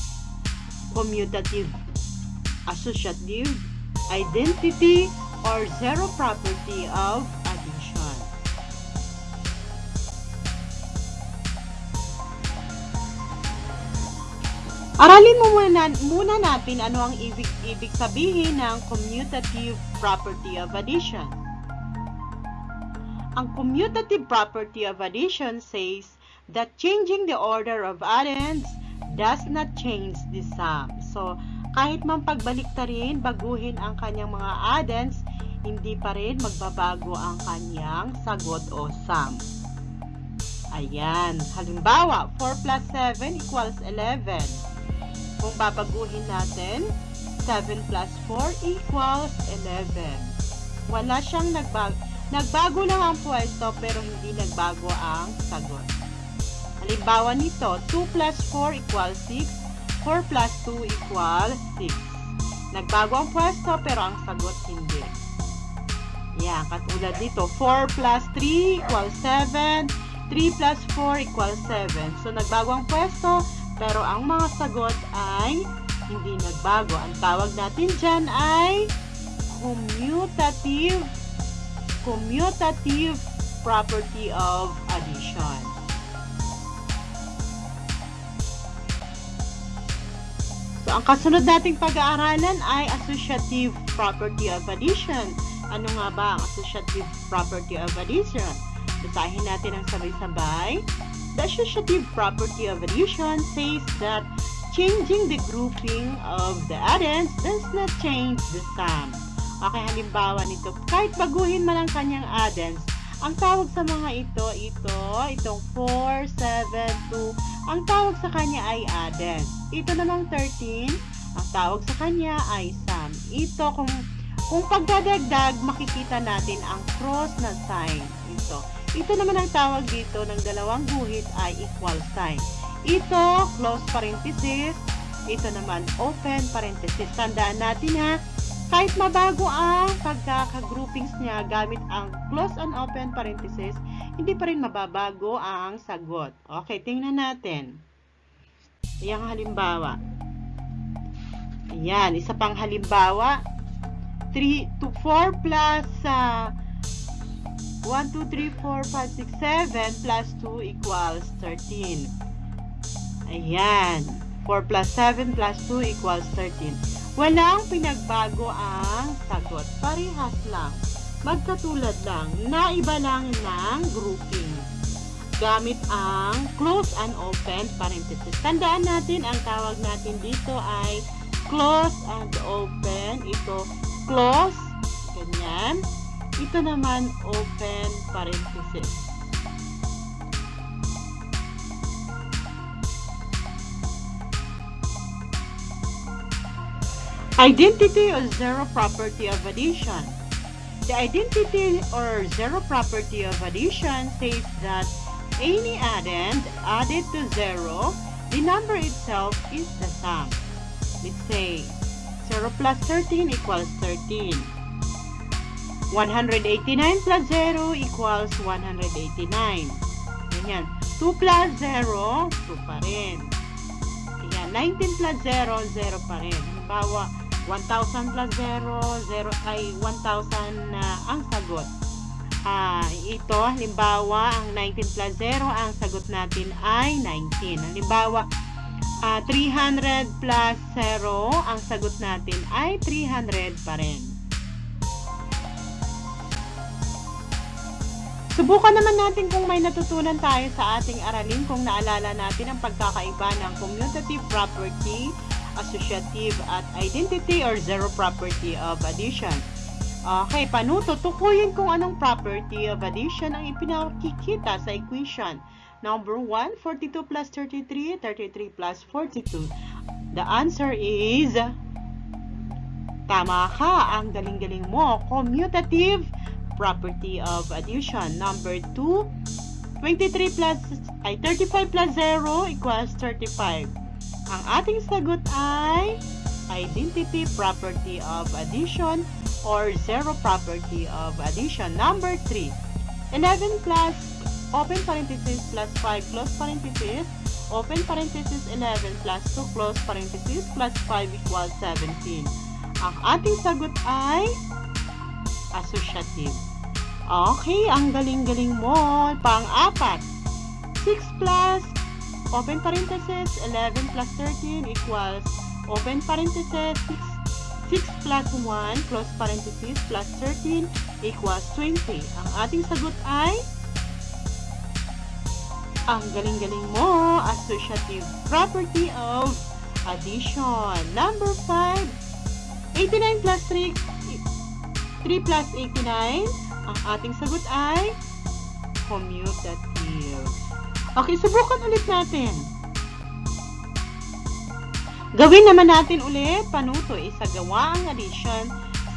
Commutative, associative, identity, or zero property of Aralin mo muna, muna natin ano ang ibig, ibig sabihin ng commutative property of addition. Ang commutative property of addition says that changing the order of addends does not change the sum. So, kahit man pagbalik ta rin, baguhin ang kanyang mga addends, hindi pa rin magbabago ang kanyang sagot o sum. Ayan. Halimbawa, 4 plus 7 equals 11. Kung babaguhin natin, 7 plus 4 equals 11. Wala siyang nagbago. Nagbago lang ang pwesto pero hindi nagbago ang sagot. Halimbawa nito, 2 plus 4 equals 6. 4 plus 2 equals 6. Nagbago ang pwesto pero ang sagot hindi. Yan, katulad dito, 4 plus 3 equals 7. 3 plus 4 equals 7. So, nagbago ang pwesto pero ang mga sagot ay hindi nagbago. Ang tawag natin dyan ay commutative commutative property of addition. So, ang kasunod nating pag-aaralan ay associative property of addition. Ano nga ba ang associative property of addition? Basahin natin ang sabay-sabay. The associative property of addition says that changing the grouping of the addends does not change the sum. Okay, halimbawa nito, kahit baguhin man ang kanyang addends, ang tawag sa mga ito, ito, itong 4, 7, 2, ang tawag sa kanya ay addends. Ito namang 13, ang tawag sa kanya ay sum. Ito, kung, kung pagdadagdag, makikita natin ang cross na sign. Ito. Ito naman ang tawag dito ng dalawang guhit ay equal sign. Ito, close parenthesis. Ito naman, open parenthesis. Tandaan natin ha, kahit mabago ang pagkakagroupings niya gamit ang close and open parenthesis, hindi pa rin mababago ang sagot. Okay, tingnan natin. Ayan halimbawa. Ayan, isa pang halimbawa. 3 to 4 plus uh, 1, 2, 3, 4, 5, 6, 7 plus 2 equals 13. Ayan. 4 plus 7 plus 2 equals 13. Walang pinagbago ang sagot. Parehas lang. Magkatulad lang. Naiba lang ng grouping. Gamit ang close and open parenthesis. Tandaan natin, ang tawag natin dito ay close and open. Ito, close, ganyan. Ito naman, open parenthesis. Identity or zero property of addition. The identity or zero property of addition says that any addend added to zero, the number itself is the sum. Let's say 0 plus 13 equals 13. 189 plus 0 equals 189. Ganyan. 2 plus 0, 2 pa rin. Ayan. 19 plus 0, 0 pa rin. Halimbawa, 1,000 plus 0, 0 ay 1,000 na ang sagot. Ah, ito, halimbawa, ang 19 plus 0, ang sagot natin ay 19. Halimbawa, ah, 300 plus 0, ang sagot natin ay 300 pa rin. Subukan naman natin kung may natutunan tayo sa ating aralin kung naalala natin ang pagkakaiba ng commutative property, associative at identity or zero property of addition. Okay, panuto, tukuyin kung anong property of addition ang ipinakikita sa equation. Number 1, 42 plus 33, 33 plus 42. The answer is... Tama ka, ang galing-galing mo. Commutative property of addition. Number 2, 23 plus, ay 35 plus 0 equals 35. Ang ating sagot ay identity property of addition or zero property of addition. Number 3, 11 plus open parenthesis plus 5 close parenthesis open parenthesis 11 plus 2 close parenthesis plus 5 equals 17. Ang ating sagot ay associative. Okay, ang galing-galing mo. Pang-apat. 6 plus, open parenthesis, 11 plus 13 equals, open parenthesis, 6, 6 plus 1, close parenthesis, plus 13 equals 20. Ang ating sagot ay, ang galing-galing mo, associative property of addition. Number 5, 89 plus 3, 3 plus 89, ang ating sagot ay commutative. Okay, subukan ulit natin. Gawin naman natin ulit, panuto, isagawa ang addition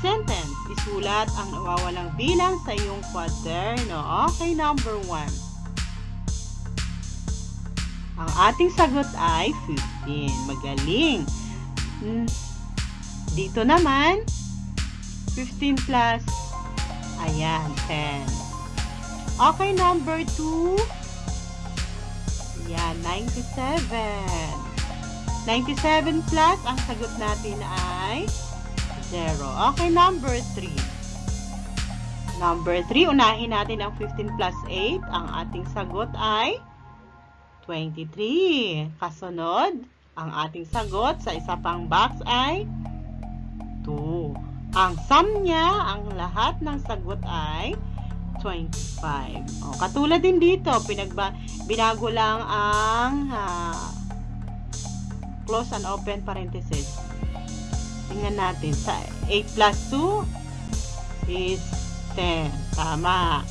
sentence. Isulat ang nawawalang bilang sa iyong kwaderno. Okay, number 1. Ang ating sagot ay 15. Magaling. Hmm. Dito naman, 15 plus, ayan, 10. Okay, number 2. Ayan, 97. 97 plus, ang sagot natin ay 0. Okay, number 3. Number 3, unahin natin ang 15 plus 8. Ang ating sagot ay 23. Kasunod, ang ating sagot sa isa pang box ay 2. Ang sum niya, ang lahat ng sagot ay 25. O, katulad din dito, pinagba, binago lang ang ah, close and open parenthesis. Tingnan natin. Sa 8 plus 2 is 10. Tama.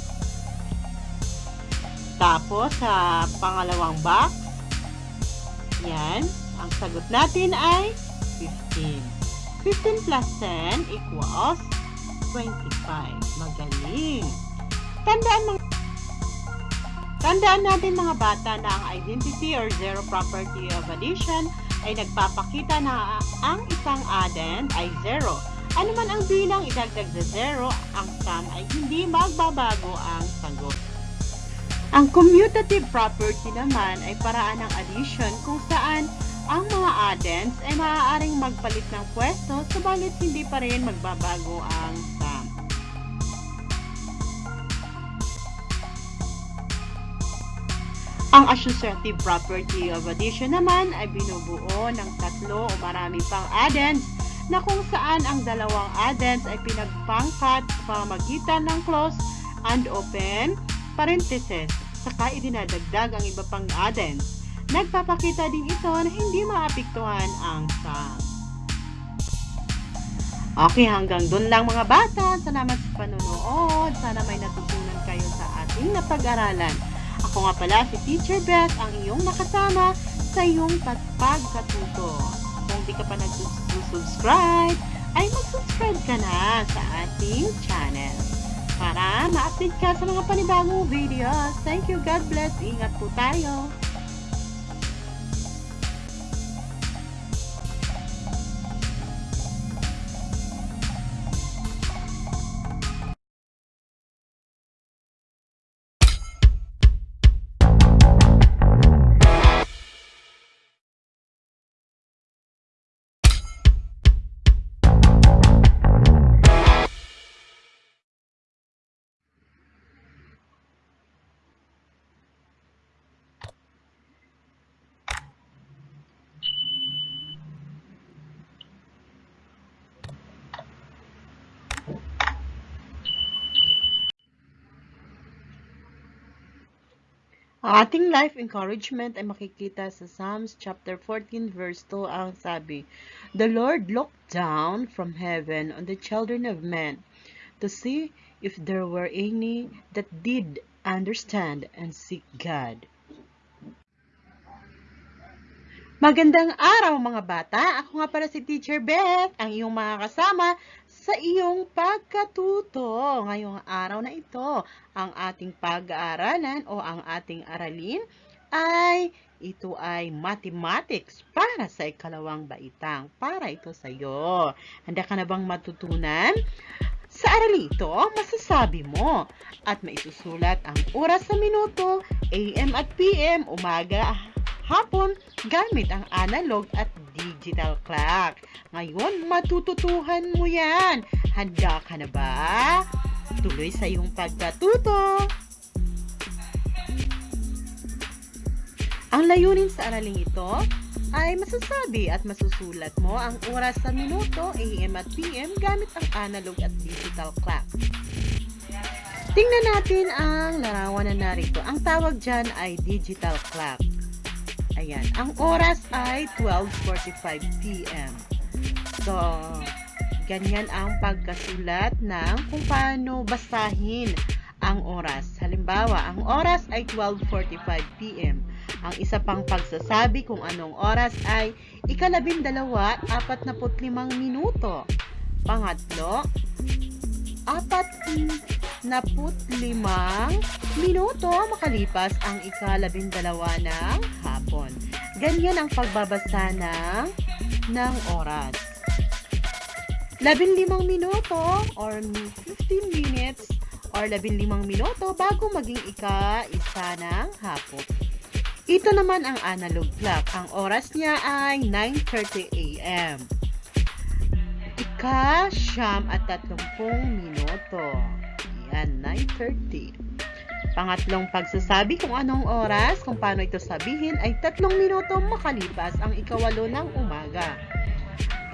Tapos, sa pangalawang box, yan, ang sagot natin ay 15. 15 plus 10 equals 25. Magaling. Tandaan mga Tandaan natin mga bata na ang identity or zero property of addition ay nagpapakita na ang isang addend ay zero. Ano man ang bilang idagdag sa zero, ang sum ay hindi magbabago ang sagot. Ang commutative property naman ay paraan ng addition kung saan ang mga addends ay maaaring magpalit ng pwesto subalit hindi pa rin magbabago ang sum. Ang associative property of addition naman ay binubuo ng tatlo o marami pang addends na kung saan ang dalawang addends ay pinagpangkat sa pamamagitan ng close and open parenthesis saka idinadagdag ang iba pang addends. Nagpapakita din ito na hindi maapektuhan ang sum. Okay, hanggang dun lang mga bata. Salamat sa panonood. Sana may natutunan kayo sa ating napag-aralan. Ako nga pala si Teacher Beth, ang iyong nakasama sa iyong pagkatuto. Kung di ka pa nag-subscribe, ay mag-subscribe ka na sa ating channel para ma-update ka sa mga panibagong videos. Thank you, God bless. Ingat po tayo. Ang ating life encouragement ay makikita sa Psalms chapter 14 verse 2 ang sabi, The Lord looked down from heaven on the children of men to see if there were any that did understand and seek God. Magandang araw mga bata! Ako nga pala si Teacher Beth, ang iyong mga kasama sa iyong pagkatuto. Ngayong araw na ito, ang ating pag-aaralan o ang ating aralin ay ito ay mathematics para sa ikalawang baitang. Para ito sa iyo. Handa ka na bang matutunan? Sa aralin ito, masasabi mo at maisusulat ang oras sa minuto, AM at PM, umaga, hapon gamit ang analog at digital clock. Ngayon, matututuhan mo yan. Handa ka na ba? Tuloy sa iyong pagkatuto. Ang layunin sa araling ito ay masasabi at masusulat mo ang oras sa minuto, AM at PM gamit ang analog at digital clock. Tingnan natin ang larawan na narito. Ang tawag dyan ay digital clock. Ayan. Ang oras ay 12.45 p.m. So, ganyan ang pagkasulat ng kung paano basahin ang oras. Halimbawa, ang oras ay 12.45 p.m. Ang isa pang pagsasabi kung anong oras ay ikalabindalawa, apat na limang minuto. Pangatlo, apat na limang minuto makalipas ang ikalabindalawa ng hapon. Ganyan ang pagbabasa ng, ng oras. Labinlimang minuto or 15 minutes or labinlimang minuto bago maging ika-isa ng hapon. Ito naman ang analog clock. Ang oras niya ay 9.30 a.m. Ika, siyam at tatlumpung minuto. Yan, 9.30. Pangatlong pagsasabi kung anong oras, kung paano ito sabihin, ay tatlong minuto makalipas ang ikawalo ng umaga.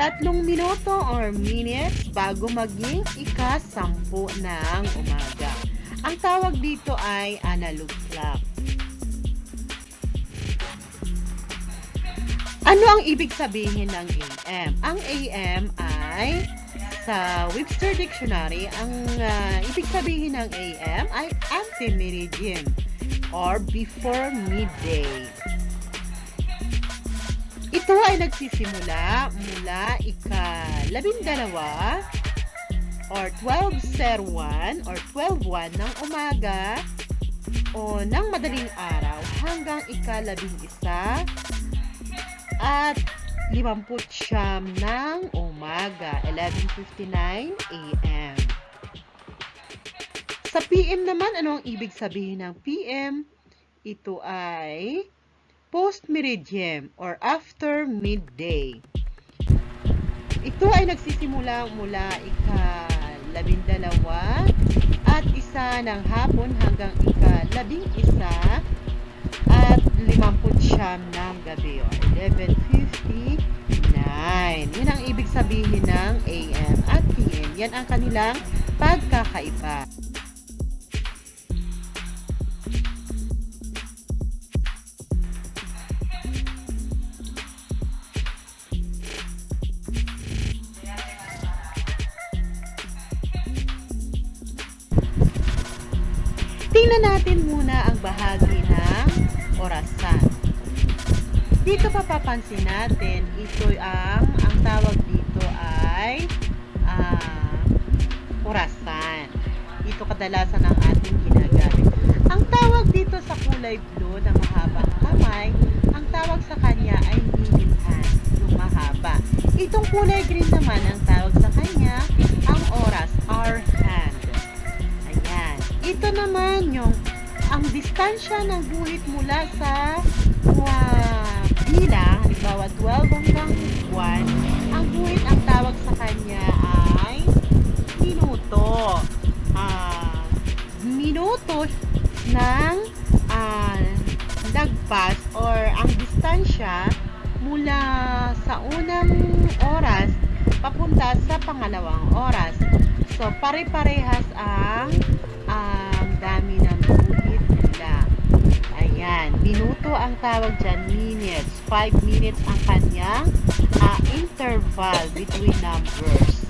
Tatlong minuto or minutes bago maging ika-sampu ng umaga. Ang tawag dito ay analog clock. Ano ang ibig sabihin ng AM? Ang AM ay sa Webster Dictionary, ang uh, ibig sabihin ng AM ay ante-meridian or before midday. Ito ay nagsisimula mula ika-labindalawa or 12.01 or 12.1 ng umaga o ng madaling araw hanggang ika-labing isa at 50 siyam ng umaga, 11.59 a.m. Sa PM naman, ano ang ibig sabihin ng PM? Ito ay post-meridian or after midday. Ito ay nagsisimula mula ika-labindalawa at isa ng hapon hanggang ika-labing isa at 50 siyam ng gabi o 11.59. Yun ang ibig sabihin ng AM at PM. Yan ang kanilang pagkakaiba. Tingnan natin muna ang bahagi ng orasan. Dito papapansin natin, ito ang, ang tawag dito ay uh, orasan. Ito kadalasan ang ating ginagamit. Ang tawag dito sa kulay blue na mahabang kamay, ang tawag sa kanya ay minute hand, yung mahaba. Itong kulay green naman, ang tawag sa kanya, ang oras, hour hand. Ayan. Ito naman yung ang distansya ng guhit mula sa uh, bilang, halimbawa 12 hanggang 1, ang guhit ang tawag sa kanya ay minuto. Uh, minuto ng uh, lagpas or ang distansya mula sa unang oras papunta sa pangalawang oras. So, pare-parehas ang ang dami nila. Ayan. Minuto ang tawag dyan, minutes. 5 minutes ang kanyang ah, interval between numbers.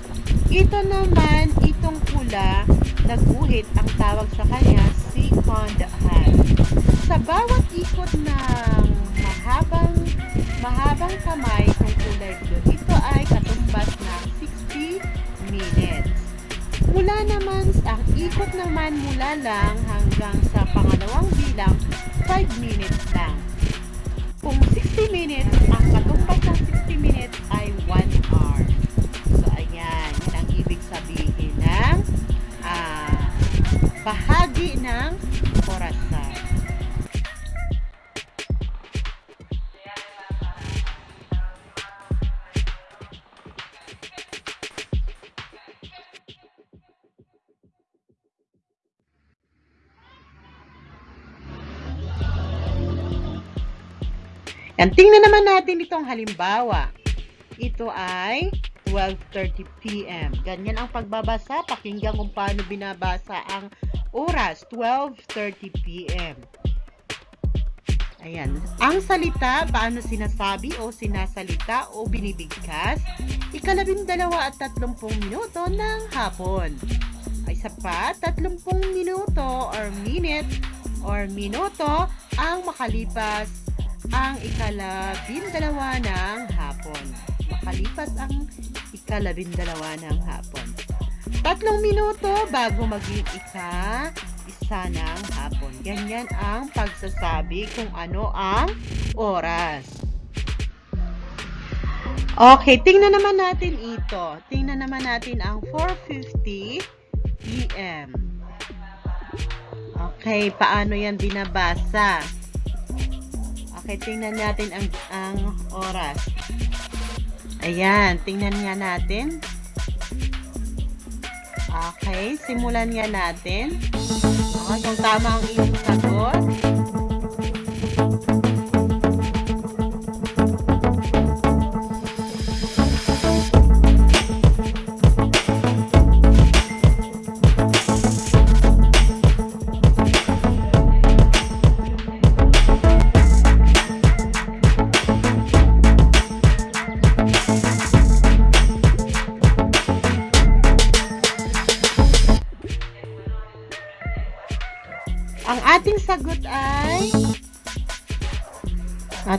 Ito naman, itong pula, naguhit ang tawag sa kanya, second hand. Sa bawat ikot ng mahabang mahabang kamay ng kulay blue, ito ay katumbas ng 60 minutes. Mula naman, ang ikot naman mula lang hanggang sa pangalawang bilang, 5 minutes lang. Kung 60 minutes, ang katumbas ng 60 minutes ay 1 hour. So, ayan. Yun ang ibig sabihin ng ah, bahagi ng Yan, tingnan naman natin itong halimbawa. Ito ay 12.30 p.m. Ganyan ang pagbabasa. Pakinggan kung paano binabasa ang oras. 12.30 p.m. Ayan. Ang salita, paano sinasabi o sinasalita o binibigkas? Ikalabindalawa at tatlumpung minuto ng hapon. Ay isa pa, tatlumpung minuto or minute or minuto ang makalipas ang ikalabindalawa ng hapon. Makalipas ang ikalabindalawa ng hapon. Tatlong minuto bago maging ika isa ng hapon. Ganyan ang pagsasabi kung ano ang oras. Okay, tingnan naman natin ito. Tingnan naman natin ang 4.50 p.m. Okay, paano yan binabasa? Okay, tingnan natin ang, ang oras. Ayan, tingnan nga natin. Okay, simulan nga natin. Okay, kung tama ang iyong sagot.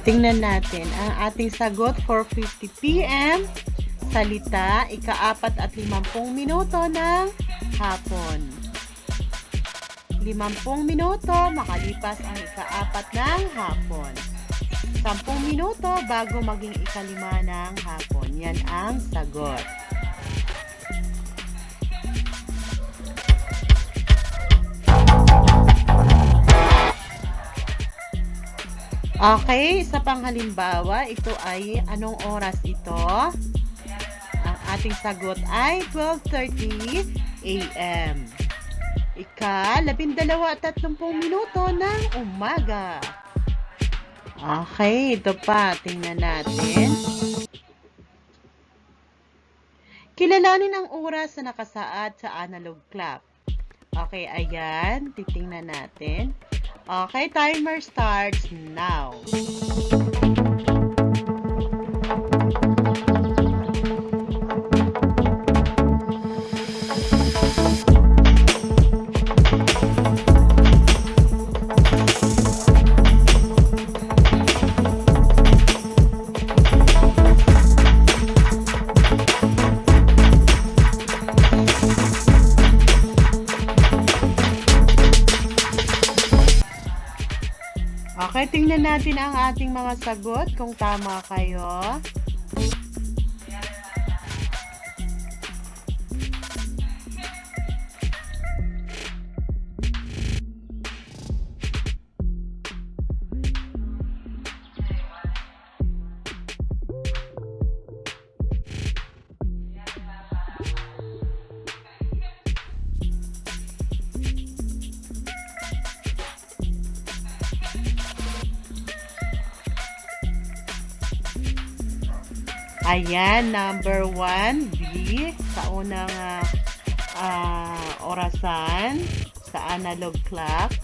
Ating na natin. Ang ating sagot 4.50 p.m. Salita, ikaapat at limampung minuto ng hapon. Limampung minuto makalipas ang ikaapat ng hapon. Sampung minuto bago maging ikalima ng hapon. Yan ang sagot. Okay, sa pang halimbawa, ito ay anong oras ito? Ang ating sagot ay 12.30 a.m. Ika, labindalawa at tatlumpung minuto ng umaga. Okay, ito pa. Tingnan natin. Kilalanin ang oras na nakasaad sa analog clock. Okay, ayan. Titingnan natin. Okay, timer starts now. Natin ang ating mga sagot kung tama kayo. Ayan, number one, B, sa unang ah, ah, orasan, sa analog clock.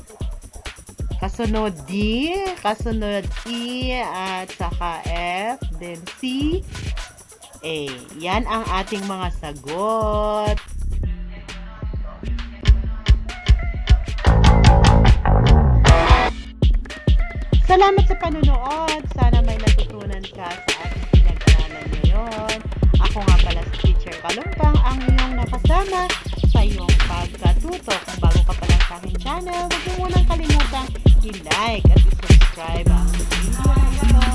Kasunod D, kasunod E, at saka F, then C, A. Yan ang ating mga sagot. Salamat sa panunood. Sana may natutunan ka sa ating ngayon. Ako nga pala si Teacher Kalumpang, ang iyong nakasama sa iyong pagkatuto. Kung bago ka pa lang sa aking channel, huwag mo munang kalimutang i-like at i-subscribe ang video na ito.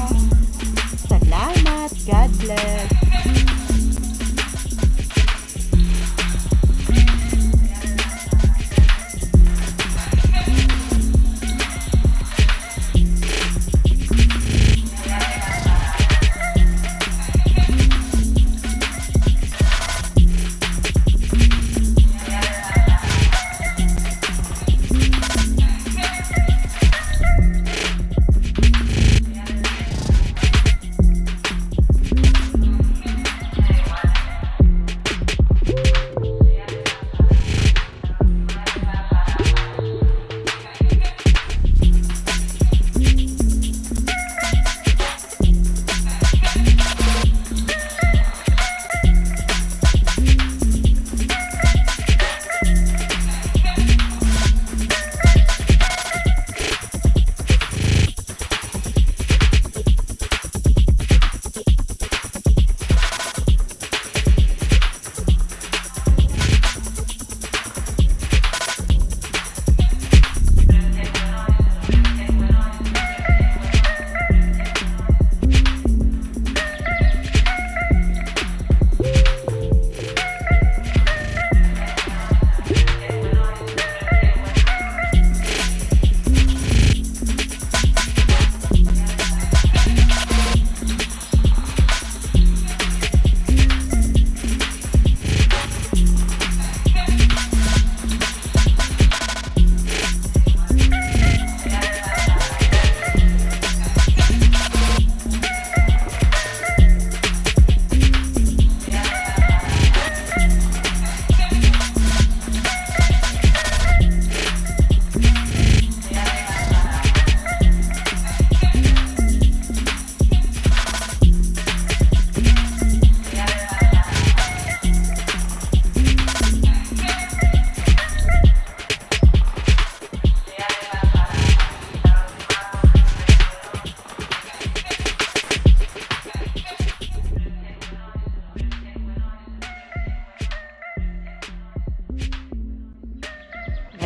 Salamat. God bless.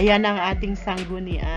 Ayan ang ating sanggunian.